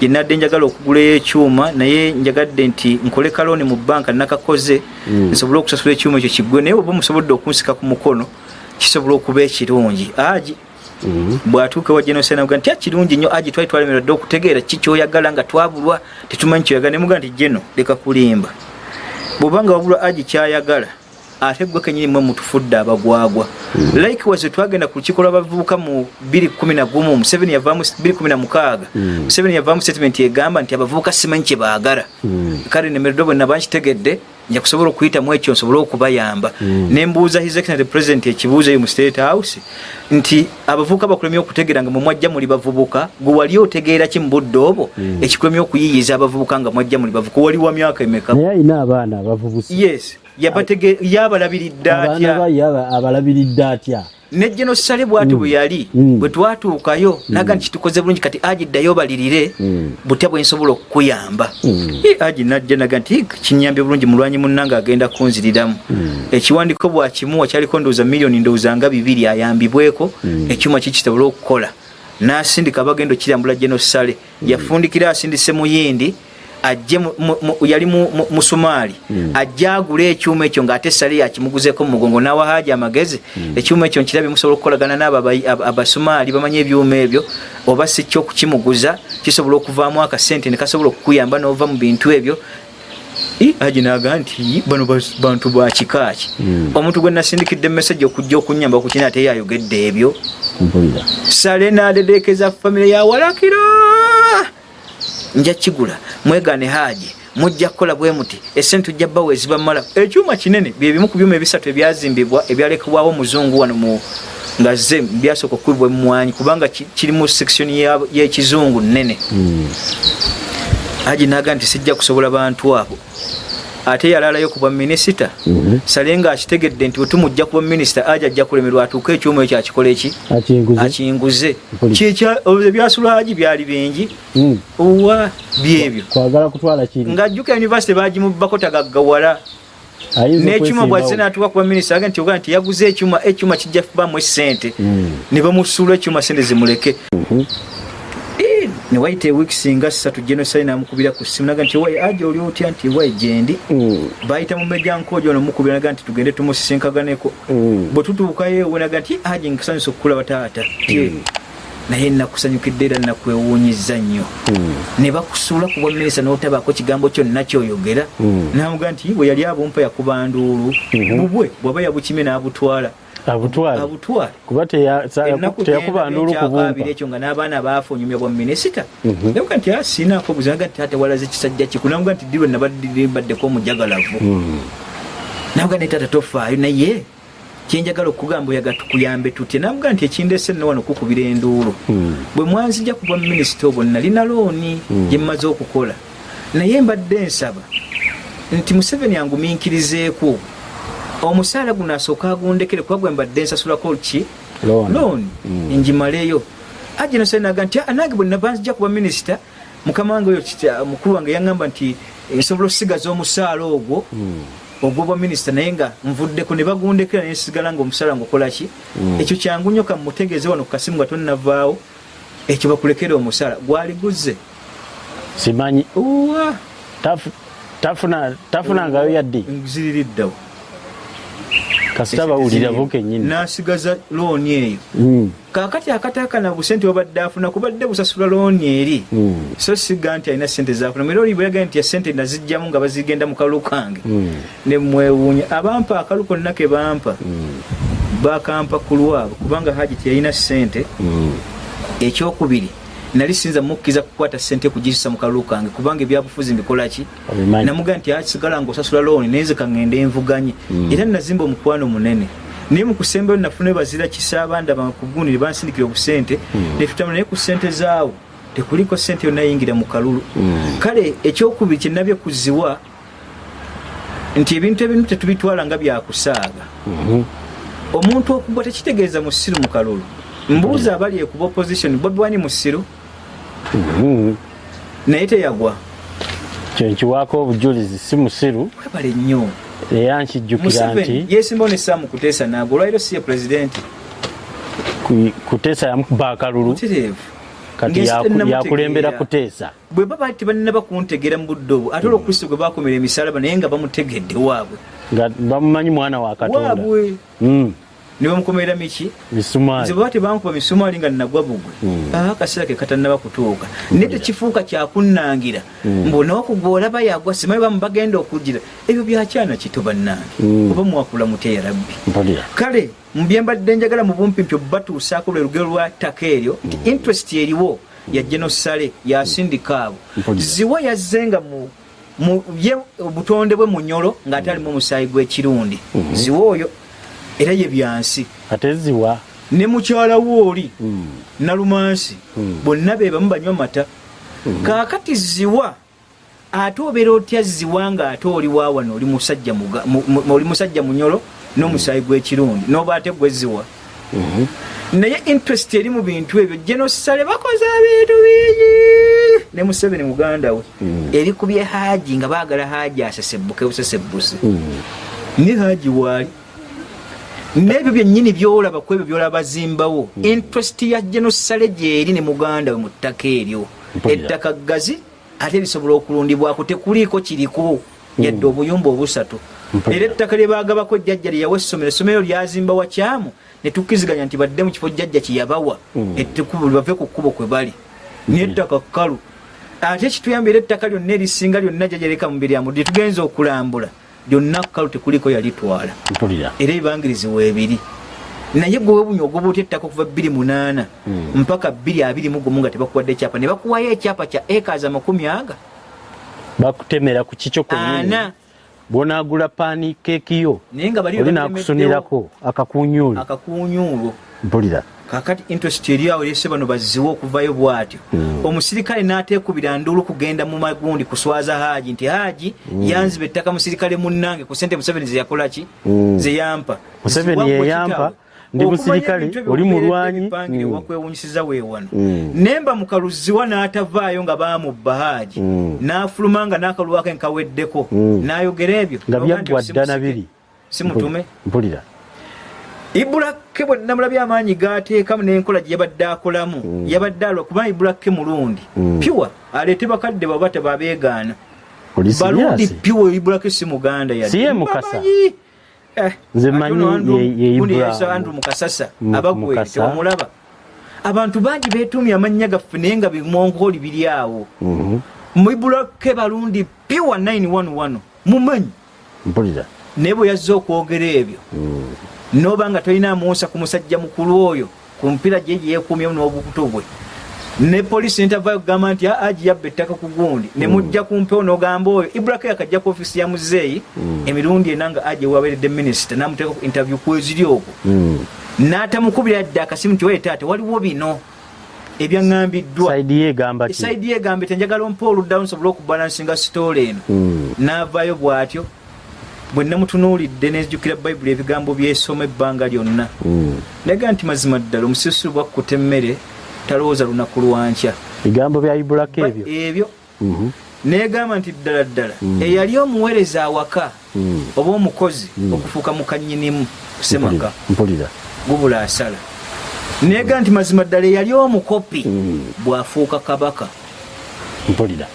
gyenadde njagala okugulayo ekyuma naye njagadde nti nkole kaloni mu banka nakakoze Mm. nsobole okusasula ekyuma ekyo kiggwe naye oba musobodde okunsika ku mukono kisobola okuba ekirungi. Agi Mhm. bwatuuka wa genosale namuga nti akirungi nnyo. Agi twali twalemerwa dde okutegeera ki kyoyagala nga twabulwa tetumanyi kyoyagala nemuga nti geno leka kulimba. Bwobanga wabulwa agi kyayagala ate gwe kenyini mwe mutufudde abagwagwa. Likewise twagenda ku lukiiko lw'abavubuka mu 211 museveni yavaamu 216 Mm. museveni yavaamu statement egamba nti abavubuka simanyi kye baagala. Mm. kale nemeredde bwe naba nkitegedde nja kusobola okuyitamu ekyo nsobole okubayamba. Mm. nembuuza his excellency president ekibuuzo eyo mu state house nti abavubuka bakulemye okutegeera nga mumwajja muli bavubuka? Gwe wali otegeera ki mu budde obwo? Mm. ekikulemye okuyiyiza abavubuka nga mwajja muli bavubuka? Wali wa myaka emeka? Naye alina abaana abavubusi. Yes yabalabiridde abaana atya baye aba- abalabiridde atya ne genosale bwati bwe yali Mm. bwe twatuukayo naga nti kitukoze bulungi kati agi ddayo balirire Mm. butya bwensobola okukuyamba Mm. Eh, agi najja naga nti kinyambye bulungi mulwanyi munnange agenda kunziriramu Mm. ekiwandiko bwakimuwa kyaliko ndowooza miliyoni ndowooza nga bibiri ayambibweko Mm. ekyuma kikisobola okukola n'asindika abagendo kirambula genosale yafundikira asindise muyindi ajje yali mu- mu- musumaali Mm. ajje agule ekyuma ekyo ng'ate sale yakimuguzeko mu mugongo n'awa haaji amagezi ekyuma ekyo nkirabye musobola okukolagana n'abo abasumaali bamanyi ebyuma ebyo oba si kyokukimuguza kisobola okuvaamu akasente ne kasobola okukuyamba n'ova mu bintu ebyo. I, haji naga nti bano bantu bakikaaki Mm. omuntu gwe nasindikidde emesagi okujja okunyamba ku kina ate yayogedde ebyo. Sale nadedeekeza famire yawalakiro nja kigula mwegane haji mujja kukola bwe muti. Esente tujja bawa ezibamala ekyuma kinene byebimu ku byuma ebisatu ebyazimbibwa ebyalekebwawo omuzungu wano mu nga ze byasooka okukubibwa emumwanyi kubanga ki- kiri mu section ya- y'ekizungu nnene. Mm. haji naga nti sijja kusobola bantu abo ate yalaalayo ku bwa minisita. Mhm. sale nga akitegedde nti wetumujja kuba minisita aja ajja kulemerwa atuuke ekyuma ekyo akikola eki akinguze. Akinguze. Mpuli. Kyekya- ebyasula haji byali bingi. Mm. owa byebyo. Ng'ajjuka university bagimubbako tagaggawala. N'ekyuma bwazze n'atuuka kuba minisita aga nti ogaa nti yaguze ekyuma ekyuma kijja kubamu esente Mm. ne bamusuula ekyuma sente zimuleke Mhm. Eh, ne wayita ewiiki nga ssatu genosai namukubira ku ssimu naga nti wayi aja oli otya nti wayi gyendi Mm. bayita mu mejjankojo nomukubira naga nti tugende tumusisinkaganeeko Mm. bwe tutuukayo ewe naga nti aje nkusanyusa okukulaba taata Tye. naye nakusanyukidde era nakwewuunyiza nnyo Mm. ne bakusuula ku bwa minisita n'otabaako kigambo kyonna kyoyogera Mm. namuga nti bwe yali abumpa yakuba nduulu Mhm. bubwe bw'aba yabukime n'abutwala abutwale. Abutwale. Kuba teyakuba ndulu kubumpa kyakabiri ekyo nga n'abaana baafunyumya bwa minisita. Mhm. namuga nti asinaako buzi naga nti ate walaze kisajja kiku namuga nti dirwe nabaddebaddeko omujagalavu Mm. namuga nti tata tofaayo naye. Kyenjagala okugamba oyaga tukuyambe tutye. Namuga nti ekindese nno wano kukubira enduulu. Mm. bwe mwanzija kuba minisita obwo nalina looni gye mmaze okukola. Naye mbadde nsaba nti museveni angumiikirizeeko omusaala guno asooka agundekere kuba gwe mbadde nsasulako ki? Looni. Mm. njimaleyo aje nasanaga nti "Ah, nange bwe naba nzija kuba minisita mukama wange oyo kita- mukulu wange yaŋŋamba nti nsobola osigaza omusaala ogwo ogwobwa minisita naye nga nvuddeko ne bagundekera naye nsigala nga omusaala nga okolaki ekyo kyangu nnyo kamutegeeze wano ku kasimu nga tonnavaawo ekyo bakulekera omusaala. Gwali guzze. Simanyi. Tafunangayo yaddi? Ziririddawo kasita bawulira bo kennyini nasigaza looni eyo. Mm, kakati akatakana busente wabadde afuna kubadde busasula looni eri mm, so siga nti alina sente zafuna era oli bweyagaye nti esente nazijjamu nga bazigenda mu kalu kange mm, nemwewuunya abampa akalu konna ke bampa bakampa ku lwabo kubanga haji teyalina sente ekyokubiri nali sinza mukkiriza kukwata sente kugisa mu kalu kange kubanga ebyabufuzi mbikolaki Obimanyi. namuga nti asigala nga osasula looni naye nze kaŋŋende envuganye era nazimba omukwano munene naye mu kusembayo nafuna bazira kisa bandaba kugundi ne bansindikira obusente. Mm. netutama naye ku sente zaawo tekuliko sente yonna yingira mu kalulu. Mm. kale ekyokubiri kyenabye kuziwa nti ebintu ebimu tetubitwala nga byakusaaga omuntu okugwa tekitegeeza musiru mu kalulu. Mbuuza abali ekuba opposition bobi wani musiru. Naye teyagwa. Kyenkiwaako obujulizi si musiru. Webale nnyo. Era nkijjukira nti yesimbawo nesaamu kuteesa naago olwaliro si ye pulezidenti ku- kuteesa yamukuba akalulu kati yakulembera kuteesa bwe baba tebanaba kuntegeera mu budde obwo ate olwokristo gwe bakomera emisalaba naye nga bamutegedde waabwe. Nga bamumanyi mwana wa katonda. Waabwe. Mm, ne bamukomera miki nze baba tebankuba misumaali nga nagwa bugwe. Mm. aa akaseera ke katannaba kutuuka. Naye tekifuuka kyakunnangira. Mbonaokugwa olaba yagwa simanyi bamu bagenda okugira ebyo byakyana kito bannange Mm. oba mwakula muteya rabbi mpulira. Kale mbyembadde njagala mu bumpimpi batuusaako lwe lugero lwa ttaka eryo nti interest eriwo ya genosale yasindika abo. Ziwa yazzenga mu mu ye obutonde bwe mu nyolo ng'ate alimu omusaayi gw'ekirundi ziwa oyo era ye byansi ate ziwa ne mukyala we oli Mm, nalumansi Mm. bonna be bamu banywa mata kaakati ziwa ate obeera otya ziwa ng'ate oli waawano oli musajja mu- mu- oli musajja munyolo n'omusaayi gw'ekirundi n'oba ate gwe ziwa mhm. naye interest eri mu bintu ebyo genosale bakoze ebintu bingi ne museveni muganda we Mm. erikubye haaji nga baagala haaji asesebbuke busesebbusi Mm. ne haaji waali n'ebyo byennyini byolaba ku ebyo byolaba bazimbawo interest ya genosale gyeri ne muganda we mu ttaka eryo. Ettaka ggazi ate lisobola okulundibwako tekuliiko kiriko. Yadde obuyumba obusatu. Era ettaka lye baagabako jjajja lye yawa essomero essomero lyazimba wakyamu ne tukkiziganya nti badde mu kifo jjajja kye yabawa. Mm. ettekubo bave ku kkubo kwe bali. N'ettaka kkalu. Ate kituyamba era ettaka lyonna erisinga lyonna jjajjaleka mu biryamu lye tugenza okulambula lyonna kkalu tekuliko yalitwala era ebibangirizi weebiri naye gwe webunya ogoba otya ettaka okuva bbiri munaana Mm. mpaka bbiri abiri mu gumu nga tebakuwadde ekyapa. Ne bakuwayo ekyapa kya ekazi amakumi aga. Bakutemera ku kikyo kwennyini ana. Bw'onaagula paani keeki yo? Oli naakusunirako akakunyuuli akakunyuulo mpulira kakati interest eri awo erese bano baziwe okuvayo bw'atyo. Mm. omusirikale n'ateekubira nduulu kugenda mu magundi kuswaza haaji nti haaji yanziba ettaka musirikale munnange ku sente museveni zeyakolaki Mm. zeyampa Museveni yeyampa, ndi musirikale, oli mulwanyi, wakwewunyisiza weewano Mm. nemba mu kaluziwa n'atavaayo nga baamubba haaji n'afuluma nga n'akalwako enkaweddeko. N'ayogera ebyo. Nga byaggwa si dda musike, nabiri si mutume. Mpulira ibulake bwenamulabye amaanyi gateekamu n'enkola gye yabadde akolamu. Yabadde alwa kubanga ibulake mulundi. Mm. piwa aleete bakadde baba tebabeegaana. Siriasi piwa ibulake si muganda yadde. Si ye Mukasa? Eh, Nze ate manyi ono Andrew- ye- ye gundi Ibra- yayisa Andrew mukasasa Mu- abagwe Mukasa. tewamulaba abantu bangi beetumya amannya gaffe naye nga bimongooli biri awo. Mhm. muibulake balundi piwa 911 mumanyi? Mpulira. Naye bwe yazze okwogera ebyo. Mm. Noba nga tolina amuusa ku musajja mukulu oyo ku mpira gye gye yeekuumyemu n'obukutu bwe. Ne poliisi netavayo kugamba nti aji yabba ettaka ku gundi. Ne mujja ku mpewo n'ogamba oyo. Ibraka akajja ku ofisi ya muzeeyi emirundi ena nga aji waberedde minisita n'amuteeka ku interview kweziri okwo Mm. n'atamukubira yadde akasimu nti oye taate waliwo bino ebyaŋŋambiddwa saidi ye egamba tenjagala ompa oluddawo nsobole okubalansinga sitoole eno. Mm. n'avaayo bw'atyo bwe namutunuulidde nezijjukira bayibuli ebigambo byesoma ebbanga lyonna. Mm. naga nti mazima ddala omusirusiru bwakkuta emmere talowooza lunaku lwankya bigambo bya ibulako ebyo? ebyo Mhm. negamba nti ddala ddala eyali omuweereza awaka oba omukozi okufuuka mukanyinimu kusemaka Mpulira, gubula asala. Negamba nti mazima ddala eyali omukopi bwafuuka kabaka. Mpulira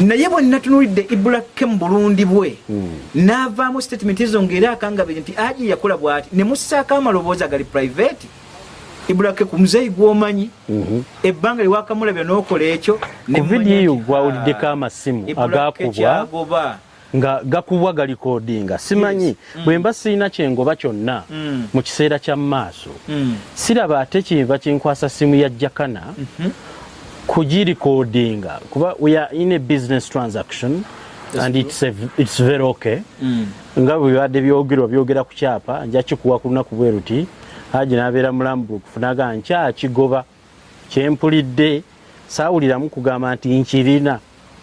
naye bwe natunulidde ibulake mu bulundi bwe Mm. n'avaamu statement ezo ngaera akangabire nti aji yakola bw'ati ne mussaako amaloboozi agali private ibulake ku muzeeyi gw'omanyi Mhm. ebbanga lyewakamulabya n'okola ekyo ne ku mmanya vidiyo nti, gwawuliddeko ah, amasimu agakubwa nga gakubwa galikodinga simanyi bwe mba sirina kyengoba kyonna Mm. mu kiseera kya maaso Mm. siraba ate kinva kinkwasa simu ya jakana kugirikodinga kuba we are in a business transaction and it's, a, it's very okay. Mm. nga bwe bibadde byogerwa byogera ku kyapa nja kikuwa ku lunaku bwe ruti haji nabeera mulambukufu naga nkyakigoba kyempulidde saawuliramu kugamba nti nkirina.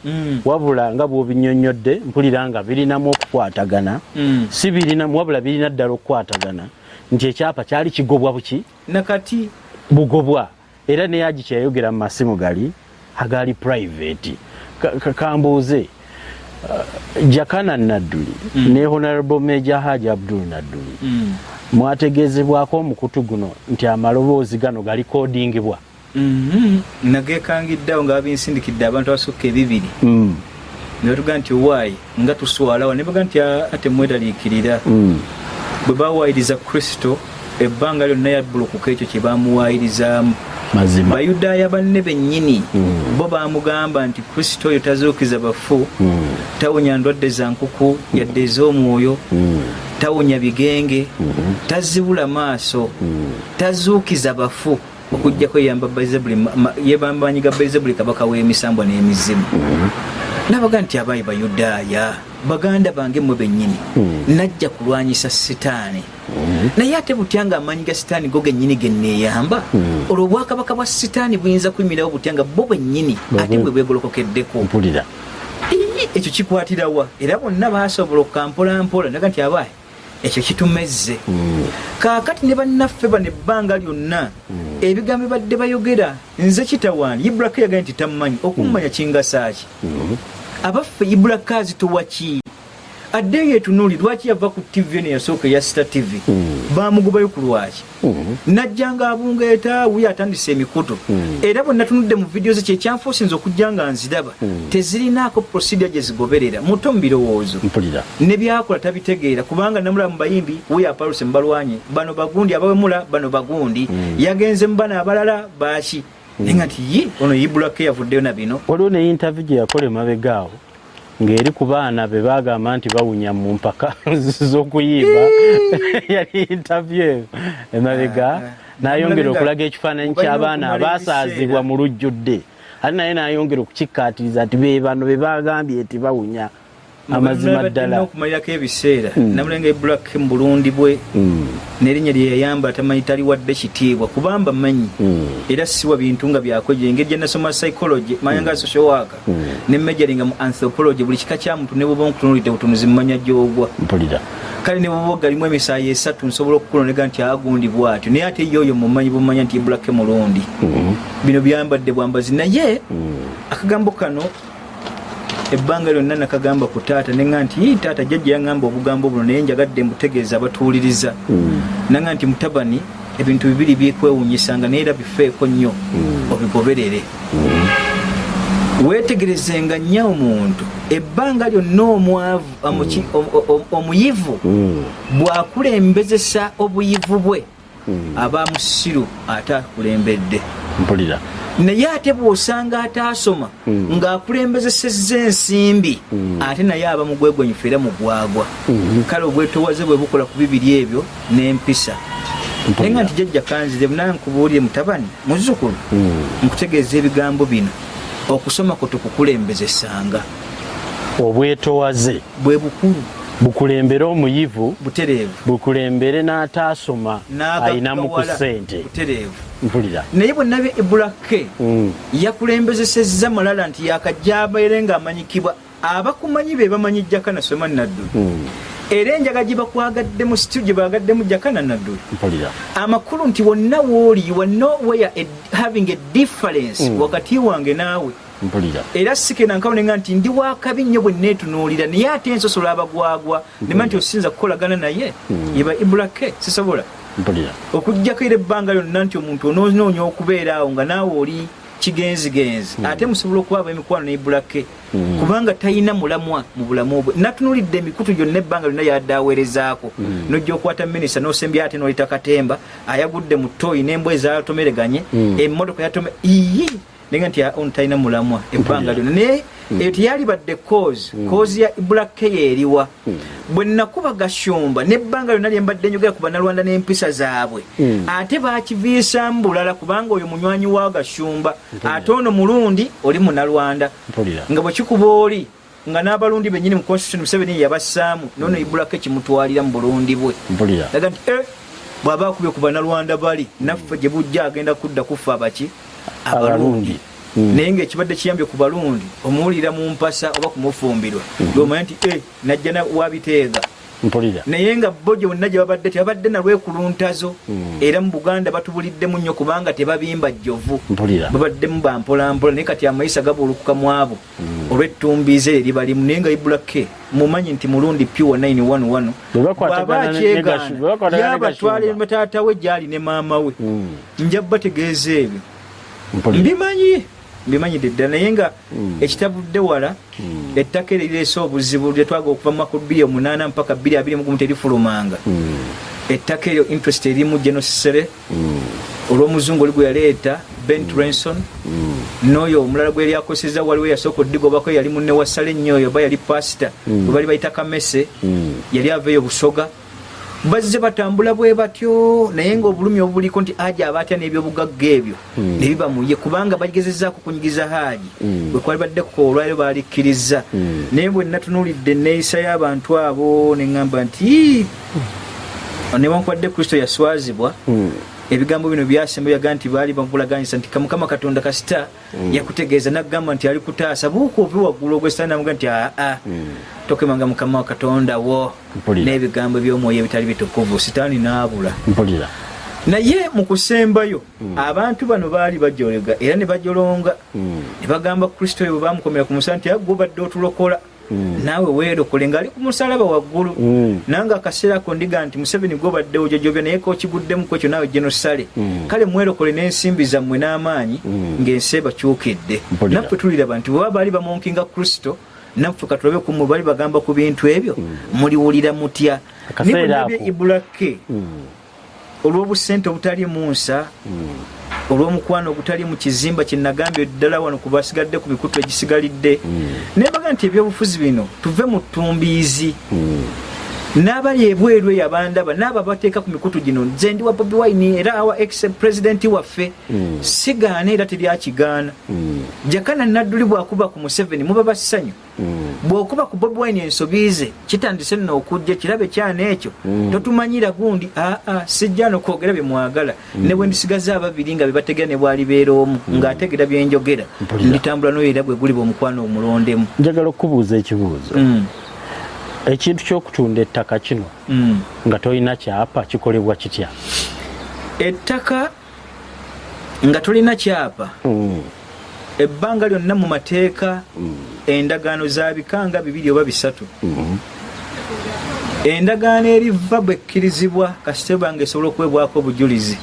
Mm. wabula nga bwobinyonyodde mpulira nga birinamu okukwatagana. Mm. si birinamu wabula birina ddala okukwatagana. Nti ekyapa kyali kigobwa buki? Nakati bugobwa era neyaji kyeyayogera mu masimu gali agali private. Ka- ka- kambuuze. Uh, jakana nadduli ne honorable major haji abdul nadduli. Mm. mwategeezebwako omukutu guno nti amaloboozi gano galikodingibwa Mhm. nagekangiddeawo nga babinsindikidde abantu abasukka ebibiri. Mm. nebatuga nti owaayi nga tuswalawo. Nebaga nti "Ah, ate mwetaliikirira. Mm. bwe bawaayiriza kristo ebbanga lyonna yabbulukuka ekyo kye bamuwaayirizaamu mazima bayudaaya banne bennyini Mm. bo bamugamba nti kristo oyo tazuukiza bafu mm. tawonya ndwadde za nkuku yadde ez'omwoyo mm. tawonya bigenge Mhm. tazibula maaso mm. tazuukiza bafu okugjako yeyamba Beelzebuli, ma- ma- yebamba banyiga belzebuli kabaka w'emisambwa n'emizimu nabaga nti abaayi bayudaaya baganda bange mmwe bennyini Mm. najja kulwanyisa sitaani. Naye ate butya nga amaanyi ga sitaani go gennyini genneeyamba Mm. olwo obwakabaka bwa sitaani buyinza kuyimirawo butya nga bo bennyini ate bwe bwegolokokeddeko? Ekyo kikwatirawa era bonna basobola okukampolampola ndaga nti abaayi ekyo kitumezze. Kaakati ne bannaffe bano ebbanga lyonna ebigambo badde bayogera nze kitawaani. Iburaka yagaye nti tammanyi okumumanya kingasaaki. Abaffe iburaka azitowa ki addeyo etunuuli lwaki yava ku tv eno yasooka eya sita tv Mm. bamugobayo ku lwaki Mm. najjanga abungeeta wuyo atandise emikutu Mm. era bwe natunudde mu vidiyo ze kyekyanfuusinza okujja nga nziraba Mm. tezirinaako procedure gye zigoberera muto mu birowoozo ne byakola tabitegeera kubanga namulaba mu bayimbi wuyo apaluse mubalwanye bano bagundi abawemula bano bagundi Mm. yagenze mu bano abalala baaki naye nga nti ye? Ono yibulako yavuddeyo na bino. Waliwo ne interview gye yakola emabegaawo ng'eri ku baana be bagamba nti bawunya mu mpaka z'okuyimba yali interview eyo emabega Ah, n'ayongera namulabye okulaga ekifaananyi ky'abaana ebiseera. mu lujjudde. Ate naye n'ayongera okukikkaatiriza nti be bano be bagambye nti bawunya amazima ddala. okumalirako ebiseera Mm. namulenga ibulako mu bulundi bwe Mm, n'erinnya lye yayamba tamanyi taliwadde kitiibwa kubamba manyi mm, era siwa bintu nga byakoje engeri gye nasoma psychology manya nga social worker Mm. ne majoringa mu anthropology buli kika kya muntu ne bwoba nkutunulidde butunuzi mumanya gyogwa. Kale ne bwoba galimu emisaayi esatu nsobola okukulonega nti agundi bwatyo. Naye ate ye oyo mumanyi bumanya nti ibulake mulundi bino byambadde bwambazi naye akagambo kano ebbanga lyonna nakagamba ku taata neŋa nti "Ii, taata jjajja yaŋŋamba obugambo buno naye njagadde mbutegeeza abatuwuliriza mm, naŋa nti mutabani ebintu bibiri byekwewunyisanga naye era bifeeko nnyo Mm. obigoberere. Mm, weetegerezenga nnyo omuntu ebbanga lyonna omwavu omuyivu bw'akulembezesa obuyivu bwe aba musiru ate akulembedde. Mpulira naye ate bw'osanga ataasoma Mm. ng'akulembezesezza ensimbi Mm. ate naye aba mugwegwanyifu era mugwagwa Mhm. kale obwetowaze bwe bukola ku bibiri ebyo n'empisa naye nga nti jjajja kanzire nankubuulire mutabani muzzukulu Mm. nkutegeeza ebigambo bino okusoma kwe tukukulembezesanga obwetowaze bwe bukulu bukulembere omuyivu bukulembere n'ataasoma ayinamu ku ssente mpulira. Naye bwe nabye ibulake Mm, yakulembezesezza malala nti yakajja abeere ng'amanyikibwa abakumanyi be bamanyi jjaka na sulemani naddu mm, era enjaga gye bakwagaddemu situ gye bagaddemu jakana nadduli amakulu nti wonna wooli you are nowhere a, having a difference Mm. wakati wange naawe mpulira. Era sikenankawonenga nti ndi wakabi nnyo bwe neetunuulira naye ate ensosola abagwagwa nema nti osinza kukolagana naye Mm. yeba ibrake sisobola. Mpulira. Okugjako era ebbanga lyonna nti omuntu ononoonya okubeera awo nga naawe oli kigenzigenzi ate musobola okubaaba emikwano ne ibrake Mm. kubanga talina mulamwa mu bulamu bwe. Natunulidde emikutu gyonna ebbanga lyonna yadde aweerezaako nojja okwata minisita nosembya ate nolita katemba ayagudde mu toyi n'embwa ezatomereganye Mm. emmotoka yatome iyi nenga nti ono talina mulamwa ebbanga lyonna. Naye eyo teyalibadde kozi kozi ya ibulake yeeriwa bwe nakuba gashumba nebbanga lyonna lyembadde njogera ku banalwanda n'empisa zaabwe. Mm. ate bakiviisamu bulala kubanga oyo munywanyi wa gashumba ate ono mulundi oli munalwanda nga bwekikuba oli nga n'abalundi bennyini mu constitution museveni yabassaamu nono ibulako ekimutwalira mu bulundi bwe. Laga nti eh, bw'aba akubye ku banalwanda bali naffe gye bujja agenda kudda kufa abaki abalungi Mm. naye ngaekibadde kiyambye ku balundi omuwulira mu mpasa oba kumufumbirwa lwomanya nti eh, najja na wabiteega mpulira. Naye nga bo gyonna gye babadde tebabadde nalwekuluntazo Mm. era mu buganda batubuliddemu nnyo kubanga tebabimba jjovu. Babaddemu bampolampola naye kati amayisa gabuulukuka mu abo. Olw'ettumbiize eri balimu naye nga ibulake mumanyi nti mulundi piwa 911 Bwe bakwatagana ne- ne Gashu- bwe bakwatagana ne yabatwala Gashumba. taata we gyali ne maama we. Nja bategeeza ebyo mbimanyi mbimanyidde ddala naye nga Mm. ekitabudde wala ettaka eryo lireese obuzibu lyetwaga okuva mu makulu 28 mpaka 221 terifulumanga Mm. ettaka eryo interest erimu genosisere Mm. olw'omuzungu oli gwe yaleeta bent ranson Mm. n'oyo omulala gwe lyakoseza waliwo yasooka odigobako yali munne wasala ennyo oyo oba yali pasita Mm. bwe bali bayita kamese Mm. yali aveeyo busoga bazze batambula bwe batyo naye ngaobulumi obuliko nti aja aba atya n'ebyobugagga ebyo Mm. ne biba muye kubanga bagezezaako kunyigiza haaji Mm. bwe kwali badde kukola olwaliro baalikkiriza Mm. naye bwe natunuulidde enneeyisa y'abantu abo ne ŋŋamba nti "Ii, newankubadde kristo yaswazibwa. Ebigambo bino byasemba yaga nti baali bamulaganyisa nti kamukama katonda kasita yakutegeeza nagamba nti ali kutaasa. Buuka ovi waggulu ogwesitaani namuga nti aa Mm. tokemanga mukama wa katonda wo n'ebigambo by'omwoyo ebitali bitukuvu. Sitaani naabula mpulira. Naye mu kusembayo abantu bano baali bajolega era ne bajolonga. Mm. ne bagamba kristo oyo bwe bamukomera ku musala nti agwe obadde otulokola. Mm. Naawe weerokole ng'ali ku musalaba waggulu Mm. nange akaseera ako ndiga nti museveni gwobadde ojojobya naye kokiguddemu ku ekyo naawe genosale Mm. kale mwerokole n'ensimbi zammwe n'amaanyi Mm. ng'ensi ebakyukidde naffe tuliraba nti bweba baali bamunkinga kristo naffe katulabe kumwe bali bagamba ku bintu ebyo muliwulira mutya nibwenabye ako. ibulake Mm. Olw'obusente obutali mu nsa Mm. olw'omukwano ogutali mu kizimba kyenagambye ddala wano ku basigadde ku mikutu egisigalidde Mm. naye baga nti ebyobufuzi bino tuve mu ttumbiizi Mm. N'abali ebweru eyo abandaba n'abo abateeka ku mikutu gino. Nze ndi wa bobi wine era awa ex pulezidenti waffe. Mm. sigaana era teryakigaana Mm. jakana nadduli bw'akuba ku museveni muba bassanyu. Mm. bw'okuba ku bobi wine ensobi ze kitandise nno okujja kirabe kyana ekyo. Totumanyira gundi aa sijja nokwogera bye mwagala. Ne bwe ndisigaza ababiri nga bebategera ne bwalibeera omu ng'ategera byenjogera nditambula n'oyo era bwe guliba omukwano omulondemu. Njagala okubuuza ekibuuzo ekintu ky'okutunda ettaka kino mm. nga tolina kyapa kikolebwa kitya ettaka nga tolina kyapa Mm. ebbanga lyonna mu mateeka Mm. endagaano za bikanga bibiri oba bisatu Mm. endagaano eriva bwekkirizibwa kasiteba nga esobola okuwebwako obujulizi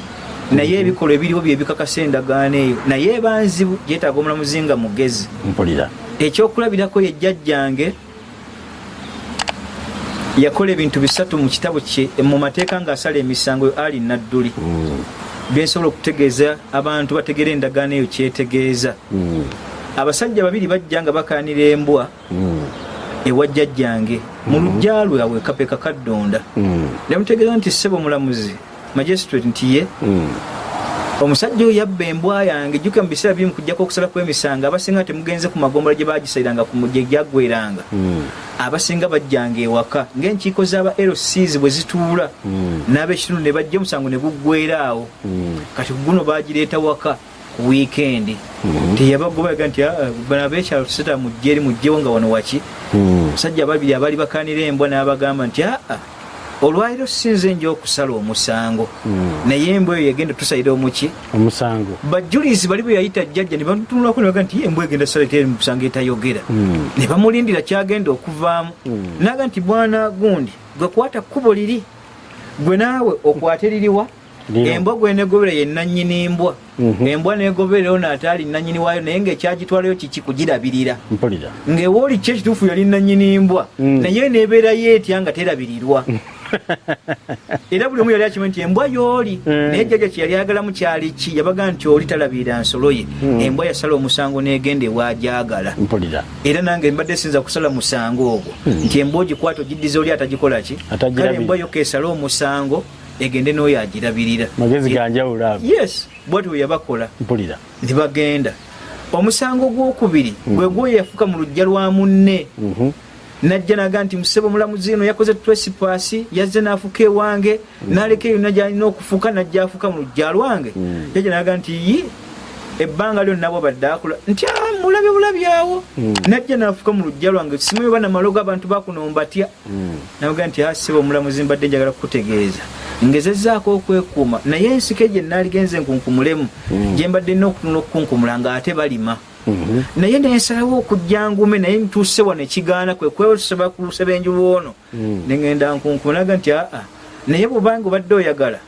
naye ebikolwa ebiriwo byebikakasa endagaano eyo naye ebanzibu gyetaaga omulamuzi nga mugezi mpulira ekyokulabirako ye jjajjange yakola ebintu bisatu mu kitabo kye mu mateeka ng'asala emisango ali nadduli Mm. byensobola okutegeeza abantu bategera endagaano eyo kyetegeeza Mm. abasajja babiri bajja nga bakaanira embwa Mm. ewa jjajjange mu lujja lwabwe kapeka kaddonda nemutegeeza nti ssebo mulamuzi magistrate nti ye. Omusajja oyo yabba embwa yange jjuka mu biseera bimu kujjako okusala kw'emisango abasinga temugenze ku magombola gye bagisaliranga gye gyaggweranga Mm. abasinga bajjanga ewaka ng'enkiiko z'aba lcs bwe zituula Mm. n'ab'ekitundu ne bajja omusango ne guggwera awo Mm. kati guno bagireeta waka ku wiikendi teyabagobaga nti "Ah, abekyalo tuseta mujje eri mujjewo nga wano waki musajja babiri abaali bakanira embwa n'abagamba nti aa olwaliro sinze nja okusala omusango. Mm. naye embwa eyo yagenda tusalira omuki. Omusango. Bajulisi bali bwe yayita jjajja ne batunulako ne baga nti "Ye, embwa egenda sala teri musango etayogera. Mm. ne bamulindira kyagenda okuvaamu. Mm. naga nti bwana gundi gwe kwata kkubo liri gwe naawe okwate liriwa embwa gwe negobera ye nanyini mbwa Mhm. embwa negobererayo naataali nanyini waayo naye ngaekyagitwalayo kiki? Kugirabirira. Ng'ewooli ki ekituufu yali nanyini mbwa naye nebeerayo etya nga terabirirwa era buli omu yali akimanyi nti embwa yooli Mm. naye jjajja kye yali ayagalamu kyali ki? Yabaga nti oli talabirira nsolo ye. Mm. embwa yasala omusango n'egenda mpulira. Era nange mbadde sinza kusala musango ogwo. Nti embwa ogikwata ogiddiza oli atagikola ki? Kale embwa yoka esale omusango egende n'oyo agirabirira. Magezi ganjawulo ago. Yes bwati bwe yabakola. Mpulira. Ne bagenda. Omusango gwokubiri gwe gwoyo yafuka mu lujja lwa munne. Mhm. Najja naga nti musebe omulamuzi eno yakoze tresipasi yazze n'afuka ewange n'aleka eyo nagyalina okufuka najja afuka mu lujja lwange Mm. yajja naga nti yi ebbanga lyo nabwo badde akola nti "Ah, mulabe bulabyawo Mm. najja n'afuka mu lujja lwange simanyi oba namalogo abantu bakunombatya Mm. naga nti asiba omulamuzi mbadde njagala kukutegeeza ngezezaako okwekuuma naye ensike gye naaligenze nkunkumulemu Mm. gye mbadde nina okutunula okukunkumula ng'ate balima Mhm. Naye nensalawo okujja ngume naye ntuuse wano ekigaana kwe kwesaba ku lusebenju lwono Mm. negenda nkunkumulaga nti aa naye bwobanga obadde oyagala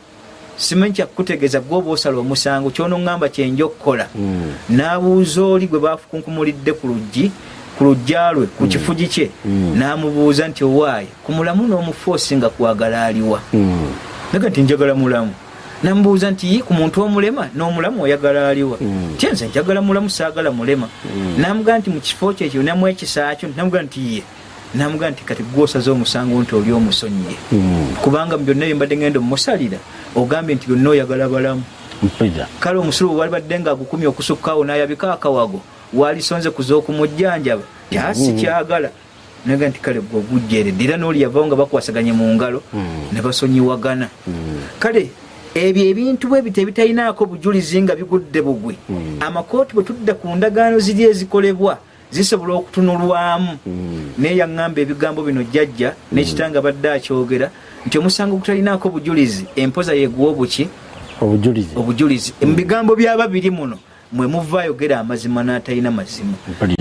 simanyi kyakutegeeza gwoba osala omusango kyonoŋŋamba kyenja okukola. Mm. n'abuuza oli gwe bafukunkumulidde ku luggi ku lujja lwe ku kifugi kye n'amubuuza nti owaaye ku mulamu n'omufoosi nga kwagala aliwa? Naga nti njagala mulamu namubuuza nti "Yi, ku muntu omulema n'omulamu oyagala aliwa Mm. tye nze njagala mulamu saagala mulema Mm. namugaa nti mu kifo kyekyo namu ekisaakyo namugaa nti ye namugaa nti kati gwosaze omusango nti oli omusonyiye Mm. kubanga mu byonna byembadde ngenda omusalira ogambye nti byonna oyagala balamu kale omusulu bwe wali badde nga agukumya okusukkawo n'ayabika akawago walisonze kuza okumujjanjaba tyasi kyagala naga nti kale gwe ogujjeredde era n'oli yavawo nga bakwasaganye mu ngalo Mm. ne basonyiwagana Mm. kale ebyo ebintu bwe bito ebitalinaako bujulizi nga bigudde bugwe Mm. amakooti bwe tudda ku ndagaano ziri ezikolebwa zisobola okutunulwamu. Mm. naye yaŋŋamba ebigambo bino jjajja n'ekitanga badde akyogera nti omusango gutalinaako bujulizi empoza yeguwa obuki? Obujulizi. Obujulizi. Mu bigambo by'ababiri muno mwe muva ayogera amazima n'atalina mazima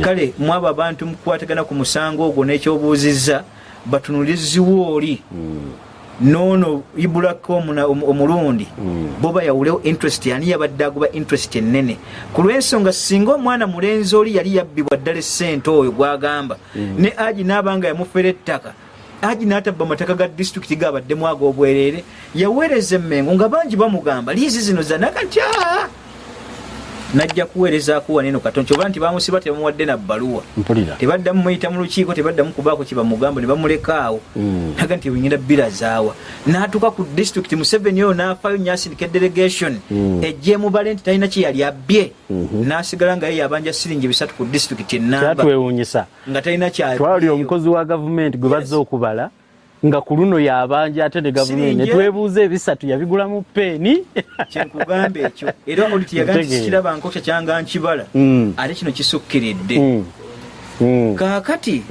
kale mwabo abantu mukukwatagana ku musango ogwo n'ekyobuuzizza batunuliziwo oli. Noono ibulako omulundi Mm. bo bayawulewo interest ani yabadde agoba interest ennene. Ku lw'ensonga singa omwana mulenzi oli yali yabbibwa ddala esente oyo gwagamba ne agi n'abanga yamufera ettaka agi n'atabba amataka ga disitulikiti gabaddemu ag'obwereere yaweereza emmengo nga bangi bamugamba liizi zino zanaga nti aa najja kuweerezaako waneno katonda. Kyoba nti bamusiba tebamuwadde na bbaluwa. Mpulira. Tebaddamu muyita mu lukiiko tebaddamu kubaako kyebamugamba ne bamulekaawo Mm. naga nti wenyina bbira zaawa. N'atuuka ku disitulikiti museveni oyo n'afaayo nyasindika delegation. Mm. ejjeemubale nti talina kye yali abbye. Mhm. n'asigala nga ye yabanja siringi bisatu ku disitulikiti enamba nga talina twali kyabyeyo omukozi wa gavumenti gwe bazze Yes. okubala nga ku luno yabanja ate ne gavumenti netwebuuza ebisatu yabigula mu peeni kyenkugamba ekyo. Era oli tiyaga nti Ntegeera. sikiraba nkokya kyanga nkibala Mm. ate kino kisukkiridde. Mm. Mm. kaakati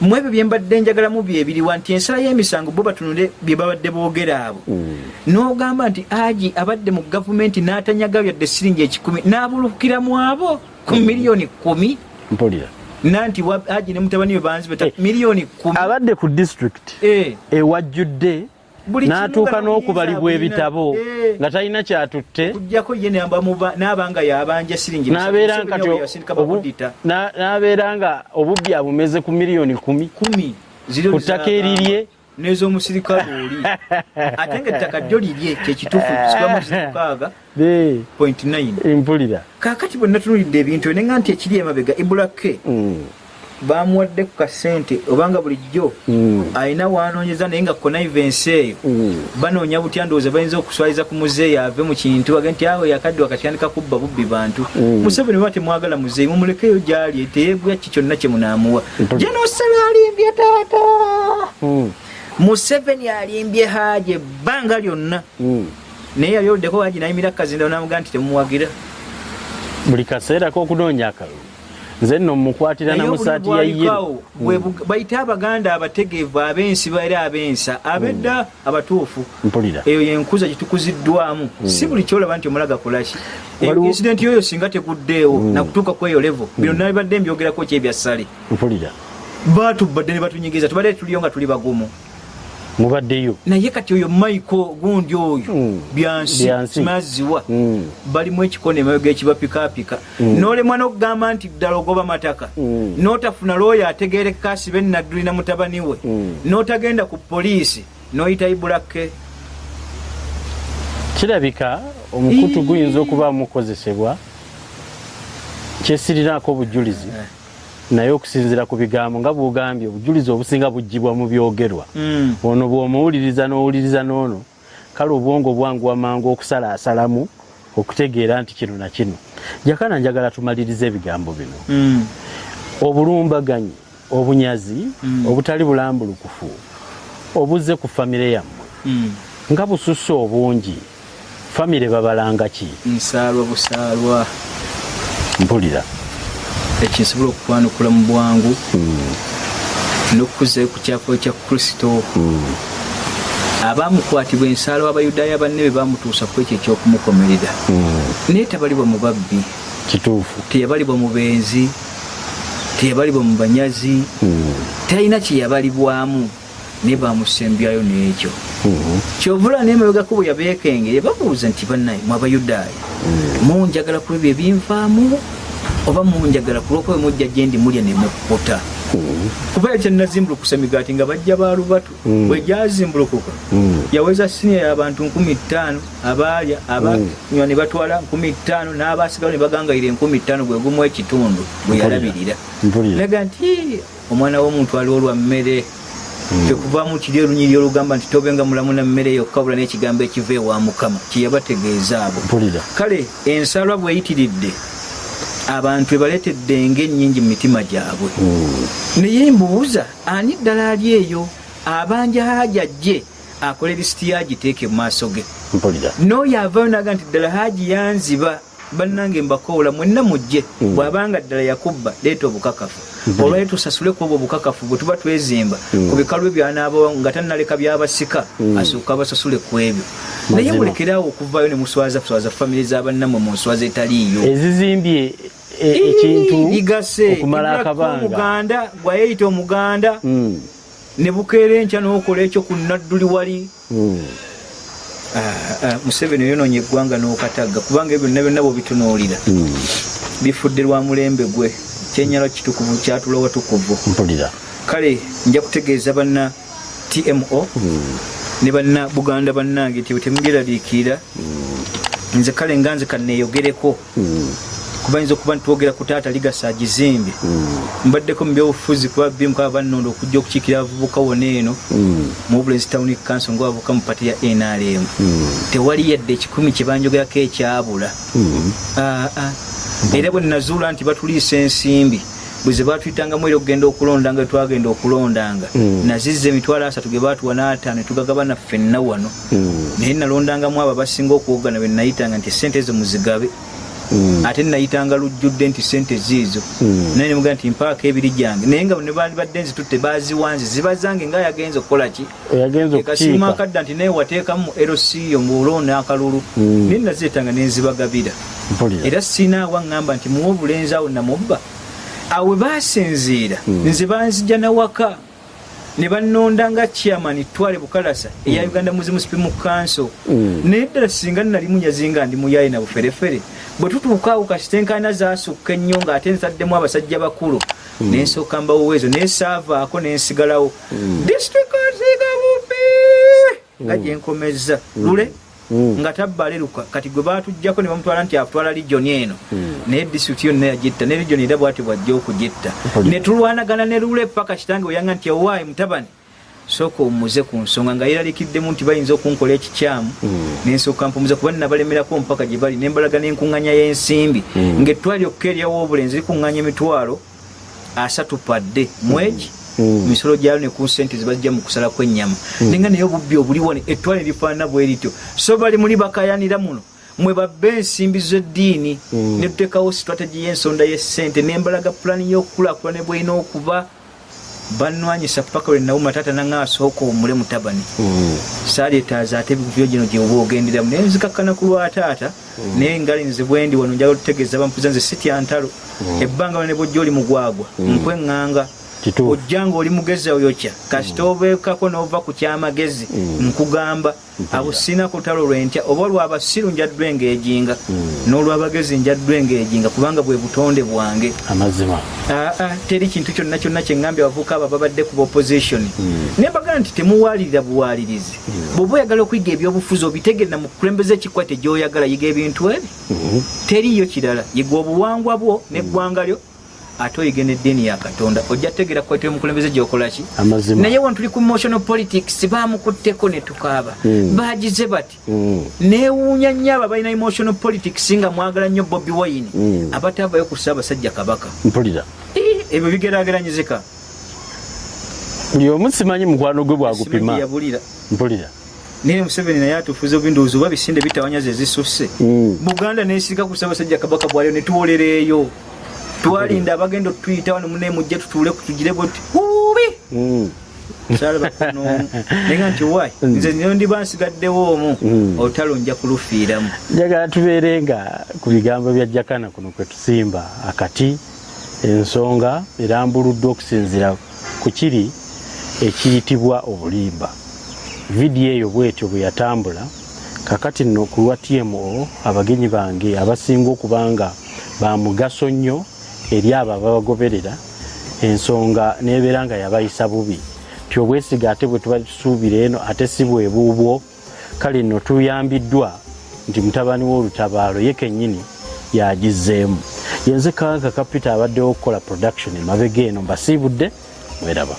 mu ebyo byembadde njagalamu byebiriwa nti ensala y'emisango bo batunule bye babadde boogera abo. N'ogamba nti agi abadde mu gavumenti n'atanyaga yadde siringi ekikumi n'abulukira mu abo ku miliyoni kumi mpulira nanti agi ne mutabani we banzibeta Eh. miliyoni kumi abadde ku disitulikiti Eh, ewajjudde Buli n'atuuka n'okubalibwa ebitabo bulina. Eh. nga talina kyatutte kujjako ye namba muba- n'abanga yabanja siringi n'abeera nga n'abeera nga obubbi abumeze ku miliyoni kumi kumi Ku ttaka erirye. N'ez'omusirikale oli. Ate nga ettaka ryo lirye kyekituufu kibamu mukaaga point nine. Mpulira kaakati bwe natunulidde ebintu ebyo nenga nti ekiri emabega ibulake Mm. bamuwadde ku kasente obanga bulijjo Mm. alina wanoonyeza naye nga connivence eyo. Mm. banoonya butya ndowooza bayinza okuswaliza ku muzeeyi ave mu kintu age nti awo yakadde wakatandika kubba bubbi bantu. Museveni ba temwagala muzeeyi mumulekeyo gyali teyeegwa ki kyonna kye munaamuwa? Mhm. jenosale alimbye taata. Museveni alimbye haaji ebbanga lyonna. Mm. naye yali oddeko haaji nayimira kazinda namuga nti temumuwagira buli kaseera k'okunoonya akalulu. Nze nno mukwatira Naye namusaati ya yero bug- bayite abaganda abategeevu abensiba era abensa abedda abatuufu. Mpulira. Eyo yenkuza gyetukuziddwamu si buli kyolaba nti omulaga kolaki Waliwo- insidenti yoyo singa teguddeewo nakutuuka ku eyo levo bino nabibadde mbyogerako kyebyassale mpulira. Batubadde ne batunyigiza tubadde tuliyo nga tuli bagumu mubaddeyo naye kati oyo maiko gundi oyo Mm. byansi Byansi. simaziwa Mm. balimu ekikono emabega ekibapikaapika n'olemwa n'okugamba nti ddala ogoba mataka n'otafuna looyo ategeereka asibe naddulina mutabani we n'otagenda ku poliisi n'oyita ibulake kirabika omukutu guyinza okuba mukozesebwa kyesirinaako obujulizi Eh. Naye okusinziira ku bigambo nga bwogambye obujulizi obusinga bugibwa mu byogerwa Mm. ono bw'omuwuliriza n'owuliriza n'ono kale obwongo bwanguwa mangu okusalaasalamu okutegeera nti kino na kino jakana njagala tumalirize ebigambo bino Mm. obulumbaganyi obunyazi Mm. obutali bulambulukufu obuzze ku famire yammwe Mm. nga bususse obungi famire babalanga ki nsaalwa busaalwa mpulira ekinsobola okukwanukula mu bwangu n'okukuzayo ku kyafo kya kristo. Abaamukwatibwa ensaalwa abayudaaya banne be baamutuusa ku ekyo ekyokumukomerera. Naye tebalibwa mu babbi. Kituufu. Teyabalibwa mu benzi. Teyabalibwa mu banyazi. Talina kyeyabalibwamu naye bamusembyayo n'ekyo. Kyovula nemabegako bwe yabeekengere babuuza nti bannaye mu abayudaaya munjagala ku ebyo ebinvaamu oba munjagala ku lwokuba mujja gyendi mulya nemukkuta kuba ekyo nazimbulukusa migaati nga bajja ba lubatu Mm. bwe gyazimbulukuka yaweza siniya y'abantu nkumi ttaano abaalya abanywa ne batwala nkumi ttaano n'abaasigalo ne bagangayira enkumi ttaano gwe gumu ekitundu bwe yalabirira. Naga nti "Ii, omwana w'omuntu ali olwa mmere tekuvaamu kiri olunyiri olugamba nti tobenga mulamu na mmere yokka bula n'ekigambo ekiva ewa mukama kyeyabategeeza abo. Kale ensalwa bweyitiridde abantu ebaleetedde ngaennyingi mu mitima gyabwe. Naye mbuuza ani ddala ali eyo abanja haji ajje akola erisiti yagiteeke mu maaso ge? N'oyo avayo naga nti ddala haji yanziba bannange mbakoola mwenna mujje. Bw'abanga ddala yakubba leeta obukakafu olwayo tusasule ku obwo obukakafu bwe tuba twezimba ku bikalu byanaaba nga tannaleka byabasika asooka abasasule ku ebyo. Naye mulekeraawo okuvayo ne muswaza swaza famire z'abannammwe mu nswaza etaliiyo. Ezizimbye e- ekintu okumala Ibulako akabanga. omuganda gwayeyita omuganda Mm, ne bukeera enkya n'okola ekyo ku nadduli wali. Mm. Ah, ah, museveni oyononya eggwanga n'okatagga kubanga ebyo byonna byonna bwebitunuulira bifudde lwa mulembe gwe kyenyalo kitukuvu kyatula watukuvu. Mpulira. Kale nja kutegeeza banna tmo ne banna buganda bannange nti temugeraliikirira nze kale nga nze kaneeyogereko kuba yinza okuba nitwogera ku taata ligasa agizimbye mbaddeko mu byobufuzi kuba bimukaba bannondo okujja okukiikira abavubuka wona eno. Mu bulenzi town council ngabavuka mu pati ya nrm tewali yadde ekikumi kyebanjogerako ekyabula. Ah, ah. Era bwe nazuula nti batuliisa ensimbi bwe ze batuyitanga era okugenda okulondanga we twagenda okulondanga. Nazizza emitwalo asatu ge batuwa n'ataano ne tugagabana ffenna wano. Naye nalondangamu abo abasinga okuwogana be nayitanga nti sente ezo muzigabe. Ate nayitanga lujjudde nti sente ziizo. Naye nemugaa nti mpaako ebiri gyange. Naye nga ne bali badde nzitutte baziwanze ziba zange nga yagenza okukola ki? Okukiika. Akadda nti naye wateekamu erosiyo ngaolonda akalulu naye nazeetanga nenzibagabira era sinaawa ŋŋamba nti muwa obulenzi awo namubba. Awe basinziira nze banzija nawaka. Ne bannonda nga chairman twale bukalasa eya uganda muzimu spimu council. Mm. naye ddala singa nnali munyazi nga ndi muyaye na buferefere. Bwe tutuukaawo kasitenkana zaasukka ennyo ng'ate nsaddemu abasajja bakulu. Nensooka mbawoweezo naye saavaako nensigalawo disitulikiti nziga bubi nga gyenkomezza lule. Mm. Nga tabbaleruka kati gwe batujjako ne bamutwala nti atwala ligioni eno. Naye disitulikiti yonna yagitta ne ligioni era bwati bwajja okugitta. Ne tulwanagana ne lule paka kitange weyanga nti owaayi mutabani. Sooka omuze ku nsonga nga yeralikiddemu nti bayinza okunkola ekikyamu. Nensooka mpumuza kuba nabalemerako mpaka gye bali. Nembalaga n'enkuŋŋanya y'ensimbi. Ng'ettwali okka eryawo obulenzi likuŋŋanya emitwalo asatu padde mwegi Mm. Misolo gyalo ne ku sente zebajja mu kusala kw'ennyama. Nenga naye obubbi obuliwone ettwale lifaanana bwe lityo. So bali muli bakayanira muno. Mwe babba ensimbi z'eddiini Mm. ne tuteekawo strategy y'ensonda y'essente nembalaga pulani y'okukulaakulana bwelina okuba banwanyisa paka lwe nawuma taata nanga asooka omule mutabani Mm. saaleetaaza ate ebivyo gino gyeoba ogenderamu naye nzikakkana ku lwa taata naye ngali nze bwendi wano njala otutegeeza bampuza nze sitya ntalo ebbanga lone bwojja oli mugwagwa nkweŋŋanga. Ojja nga oli mugezi oyokya kasita obeekako n'ova ku kyamagezi nkugamba abo sina kutalo lwentya oba olwabasiru njaddwa engejinga n'olwabagezi njaddwa engejinga kubanga bwe butonde bwange. Amazima. Aa teri kintu kyonna kyonna kyeŋŋambye abavubuka abo babadde ku opposition. Naye mbagaa nti temuwalirira buwalirizi. Bw'oba oyagala okuyiga ebyobufuzi obitegerera mu kukulembeza ekikwate gy'oyagala yiga ebintu ebi. Teriyo kirala. Yiga obuwangwa bwo n'eggwanga lyo ate oyiga n'eddiini ya katonda ojja tegeera kukwatira omukulembeze gyokola ki? Amazima. Naye wano tuli ku emotional politics bamukutteko ne tukaaba. Mm. bagize bati Mm. neewuunya nnyo abo balina emotional politics nga mwagala nnyo bobi wine. Mm. abatavayo ku ssaabasajja kabaka. Mpulira. Eh, ebyo bigeraageranyizika. Buli omu simanyi mukwano gwe bwagupima mpulira. Naye museveni naye atufuza obindowoozi oba bisinde bitawanyaza ezisusse Mm. buganda nesirika ku ssaabasajja kabaka bwaliyo netuwolereeyo twalinda abagenda otuyita wano mune mujje tutuule kutugire boti ubi Mm. salaba kunomu naye nga nti wai nze nyo ndiba nsigaddewo omu Mm. olutalo nja kulufiiramu. Njagala tubeere nga ku bigambo bya jakana kuno kwe tusimba. Akati ensonga erambuluddwa okusinziira ku kiri ekiyitibwa obulimba. Vidiyo eyo bwetyo bwe yatambula kakati nno ku lwa tmo abagenyi bange abasinga okuba nga ba mugaso nnyo eri abo ababagoberera ensonga nebeera nga yabayisa bubi. Ti obwesiga ate bwe tuba tusuubira eno ate si bwe buubwo kale nno tuyambiddwa nti mutabani w'olutabaalo ye kennyini yagizeemu yenze kanka kapita abaddewo okukola production emabega eno mbasiibudde mweraba